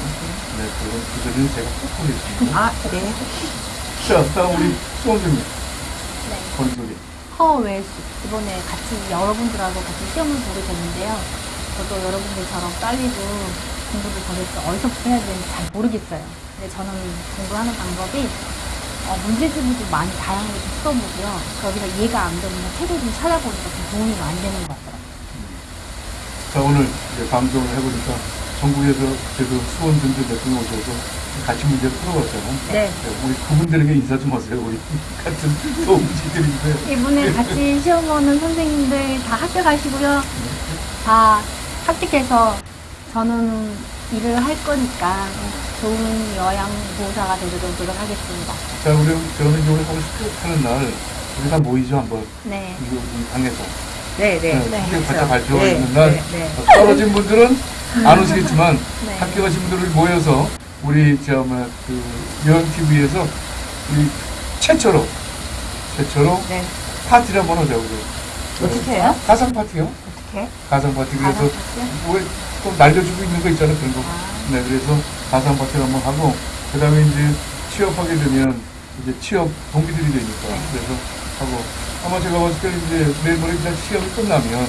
Speaker 2: 네, 그런 그들은 제가 꼭 보겠습니다.
Speaker 1: 아, 네.
Speaker 2: 자, 다음 우리 수원장님
Speaker 3: 네.
Speaker 2: 본소리.
Speaker 3: 허웨스 이번에 같이 여러분들하고 같이 시험을 보게 됐는데요. 저도 여러분들처럼 떨리고 공부를 도대체 어디서부터 해야 되는지 잘 모르겠어요. 근데 저는 공부하는 방법이 어, 문제집을 좀 많이 다양하게 좀 써보고요. 거기서 이해가 안 되면 책을 좀 찾아보니까 좀 도움이 많이 되는 것 같더라고요.
Speaker 2: 자, 오늘 방송을 해보니까 전국에서 지금 수원분들 몇 분 오셔서 같이 문제를 풀어봤잖아요.
Speaker 1: 네.
Speaker 2: 우리 그분들에게 인사 좀 하세요. 우리 같은 도움지들인데.
Speaker 3: 이번에 같이 시험 보는 선생님들 다 합격하시고요. 다 합격해서 저는 일을 할 거니까 좋은 여양 보호사가 되도록 노력하겠습니다.
Speaker 2: 자, 우리 저는 이제 오늘 하루 합격하는 날 우리 다 모이죠 한번
Speaker 3: 네.
Speaker 2: 이거 이 방에서
Speaker 1: 네, 네.
Speaker 2: 네,
Speaker 3: 네.
Speaker 2: 합격
Speaker 1: 그렇죠.
Speaker 2: 발표
Speaker 1: 네,
Speaker 2: 있는 날
Speaker 1: 네, 네.
Speaker 2: 어, 떨어진 분들은 안 오시겠지만 [LAUGHS]
Speaker 3: 네.
Speaker 2: 합격하신 분들을 모여서 우리 저그 여행 TV에서 우리 최초로 최초로
Speaker 1: 네.
Speaker 2: 파티를 한번 하자고
Speaker 1: 어떻게 해요?
Speaker 2: 가상 파티요?
Speaker 1: 어떻게?
Speaker 2: 가상 파티 그래서? 왜또 날려주고 있는 거 있잖아요 그런 거.
Speaker 3: 아.
Speaker 2: 네 그래서 가상 파티를 한번 하고 그다음에 이제 취업하게 되면 이제 취업 동기들이 되니까
Speaker 3: 네.
Speaker 2: 그래서 하고 아마 제가 봤을 때 이제 내일 모레 일단 시험이 끝나면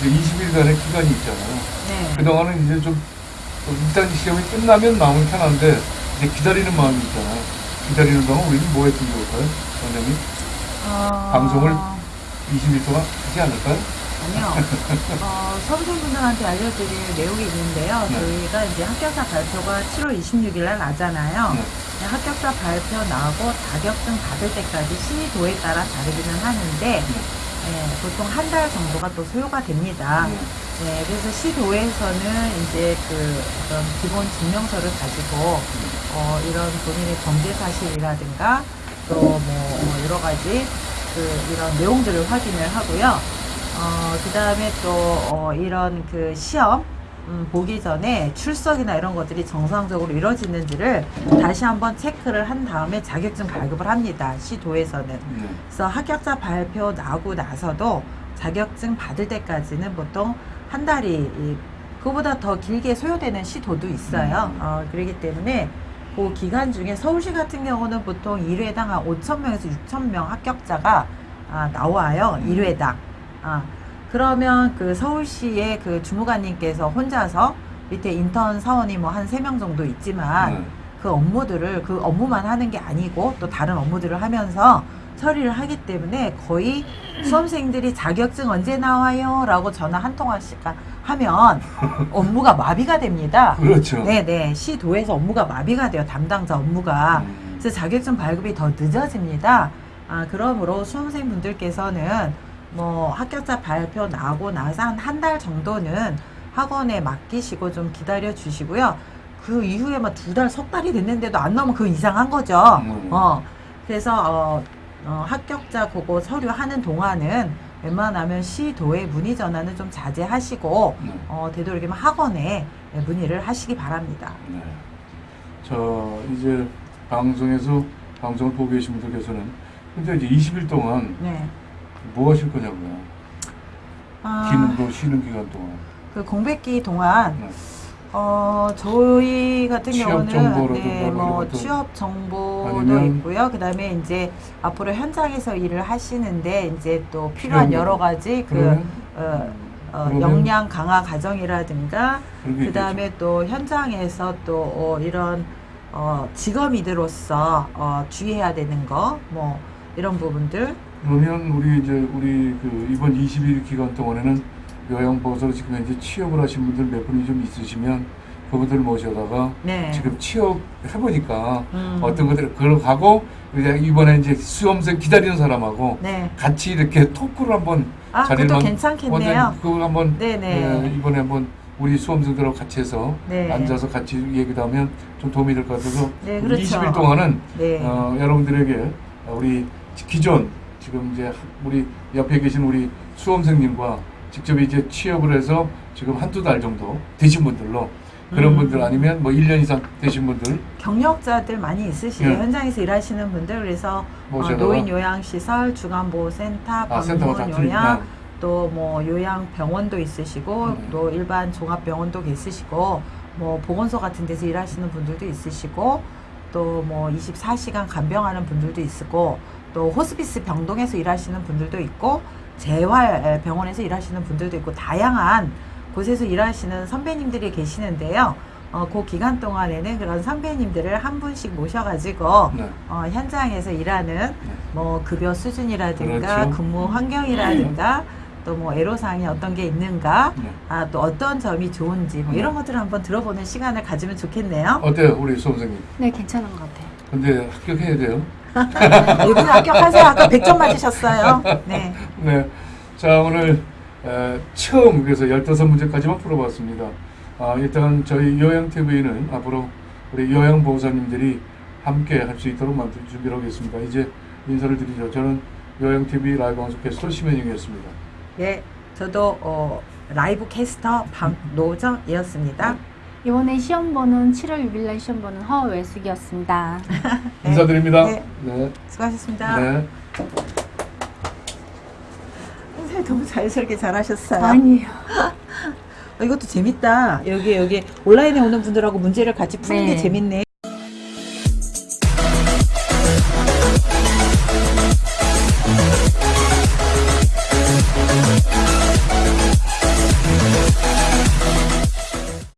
Speaker 2: 이제 20일간의 기간이 있잖아요.
Speaker 1: 네.
Speaker 2: 그동안은 이제 좀, 좀 일단 시험이 끝나면 마음은 편한데 이제 기다리는 마음이 있잖아요. 기다리는 동안 우리는 뭐 했으면 좋을까요? 원장님?
Speaker 1: 어...
Speaker 2: 방송을 20일 동안 하지 않을까요?
Speaker 1: 아니요. [LAUGHS] 어, 수험생분들한테 알려드릴 내용이 있는데요.
Speaker 2: 네.
Speaker 1: 저희가 이제 합격자 발표가 7월 26일 날 나잖아요.
Speaker 2: 네.
Speaker 1: 네, 합격자 발표 나고 자격증 받을 때까지 시도에 따라 다르기는 하는데 예, 보통 한 달 정도가 또 소요가 됩니다.
Speaker 2: 네.
Speaker 1: 네, 그래서 시도에서는 이제 그 어떤 기본 증명서를 가지고 어, 이런 본인의 범죄 사실이라든가 또 뭐 여러 가지 그 이런 내용들을 확인을 하고요. 어, 그 다음에 또 어, 이런 그 시험 음, 보기 전에 출석이나 이런 것들이 정상적으로 이루어지는지를 다시 한번 체크를 한 다음에 자격증 발급을 합니다. 시도에서는.
Speaker 2: 네.
Speaker 1: 그래서 합격자 발표 나고 나서도 자격증 받을 때까지는 보통 한 달이 이- 그보다 더 길게 소요되는 시도도 있어요.
Speaker 2: 음.
Speaker 1: 어, 그렇기 때문에 그 기간 중에 서울시 같은 경우는 보통 1회당 한 5천 명에서 6천 명 합격자가 아, 나와요.
Speaker 2: 음.
Speaker 1: 1회당. 아, 그러면 그 서울시의 그 주무관님께서 혼자서 밑에 인턴 사원이 뭐 한 세 명 정도 있지만
Speaker 2: 네.
Speaker 1: 그 업무들을 그 업무만 하는 게 아니고 또 다른 업무들을 하면서 처리를 하기 때문에 거의 수험생들이 자격증 언제 나와요? 라고 전화 한 통화씩 하면 [LAUGHS] 업무가 마비가 됩니다.
Speaker 2: 그렇죠.
Speaker 1: 네네. 시도에서 업무가 마비가 돼요. 담당자 업무가.
Speaker 2: 음.
Speaker 1: 그래서 자격증 발급이 더 늦어집니다. 아, 그러므로 수험생분들께서는 뭐 합격자 발표 나고 나서 한 한 달 정도는 학원에 맡기시고 좀 기다려 주시고요. 그 이후에 막 두 달, 석 달이 됐는데도 안 나오면 그 이상한 거죠.
Speaker 2: 음.
Speaker 1: 어, 그래서 어, 어, 합격자 그거 서류 하는 동안은 웬만하면 시도에 문의 전화는 좀 자제하시고
Speaker 2: 네.
Speaker 1: 어, 되도록이면 학원에 문의를 하시기 바랍니다.
Speaker 2: 네. 자, 이제 방송에서 방송을 보고 계신 분들께서는 근데 이제 20일 동안
Speaker 1: 네.
Speaker 2: 뭐 하실 거냐고요.
Speaker 1: 아,
Speaker 2: 거 쉬는 기간 동안.
Speaker 1: 그 공백기 동안
Speaker 2: 네.
Speaker 1: 어 저희 같은
Speaker 2: 취업
Speaker 1: 경우는 네, 뭐뭐 취업 정보도 있고요. 그다음에 이제 앞으로 현장에서 일을 하시는데 이제 또 필요한
Speaker 2: 필요한
Speaker 1: 여러 가지 그 어, 어, 역량 강화 과정이라든가 그다음에 또 현장에서 또 어, 이런 어, 직업인으로서 어, 주의해야 되는 거 뭐 이런 부분들
Speaker 2: 그러면 우리 이제 우리 그 이번 20일 기간 동안에는 요양보호사로 지금 현재 취업을 하신 분들 몇 분이 좀 있으시면 그분들 모셔다가
Speaker 1: 네.
Speaker 2: 지금 취업 해보니까
Speaker 1: 음.
Speaker 2: 어떤 것들을 이제 이번에 이제 수험생 기다리는 사람하고
Speaker 1: 네.
Speaker 2: 같이 이렇게 토크를 한번
Speaker 1: 아,
Speaker 2: 자리를 만-
Speaker 1: 괜찮겠네요.
Speaker 2: 그걸 한번
Speaker 1: 네네.
Speaker 2: 예, 이번에 한번 우리 수험생들하고 같이 해서
Speaker 1: 네.
Speaker 2: 앉아서 같이 얘기도 하면 좀 도움이 될 것 같아서
Speaker 1: 네, 그렇죠.
Speaker 2: 20일 동안은
Speaker 1: 네.
Speaker 2: 어, 여러분들에게 우리 기존 지금 이제 우리 옆에 계신 우리 수험생님과 직접 이제 취업을 해서 지금 한두 달 정도 되신 분들로 그런
Speaker 1: 음.
Speaker 2: 분들 아니면 뭐 1년 이상 되신 분들
Speaker 1: 경력자들 많이 있으시죠.
Speaker 2: 네.
Speaker 1: 현장에서 일하시는 분들 그래서 어,
Speaker 2: 모셔다가.
Speaker 1: 노인 요양시설, 중앙보호센터,
Speaker 2: 아,
Speaker 1: 방문 요양,
Speaker 2: 틀리구나.
Speaker 1: 또뭐 요양병원도 있으시고
Speaker 2: 네.
Speaker 1: 또 일반 종합병원도 있으시고 뭐 보건소 같은 데서 일하시는 분들도 있으시고 또 뭐 24시간 간병하는 분들도 있고 또 호스피스 병동에서 일하시는 분들도 있고 재활 병원에서 일하시는 분들도 있고 다양한 곳에서 일하시는 선배님들이 계시는데요. 어, 그 기간 동안에는 그런 선배님들을 한 분씩 모셔가지고
Speaker 2: 네.
Speaker 1: 어, 현장에서 일하는 뭐 급여 수준이라든가
Speaker 2: 그렇죠.
Speaker 1: 근무 환경이라든가 또 뭐 애로사항이 어떤 게 있는가
Speaker 2: 네.
Speaker 1: 아, 또 어떤 점이 좋은지 뭐 이런 것들을 한번 들어보는 시간을 가지면 좋겠네요.
Speaker 2: 어때요 우리 수험생님?
Speaker 3: 네, 괜찮은 것 같아요.
Speaker 2: 근데 합격해야 돼요.
Speaker 1: 여기는 합격하세요. 아까 100점 맞으셨어요. 네.
Speaker 2: 네. 자, 오늘 에, 처음 그래서 15문제까지만 풀어봤습니다. 아, 일단 저희 요양TV는 앞으로 우리 요양보호사님들이 함께 할 수 있도록 만들 준비를 하겠습니다. 이제 인사를 드리죠. 저는 요양TV 라이브 방송 캐스터 심현영이었습니다.
Speaker 1: 예, 저도 어, 라이브 캐스터 박노정이었습니다.
Speaker 3: 이번에 시험 보는 7월 6일 날 시험 보는 허외숙이었습니다. [LAUGHS]
Speaker 1: 네.
Speaker 2: 인사드립니다.
Speaker 1: 네.
Speaker 2: 네.
Speaker 1: 수고하셨습니다.
Speaker 2: 네.
Speaker 1: 선생님 너무 자연스럽게 잘하셨어요.
Speaker 3: 아니에요. [LAUGHS]
Speaker 1: 어, 이것도 재밌다. 여기 여기 온라인에 오는 분들하고 문제를 같이 푸는
Speaker 3: 네.
Speaker 1: 게 재밌네.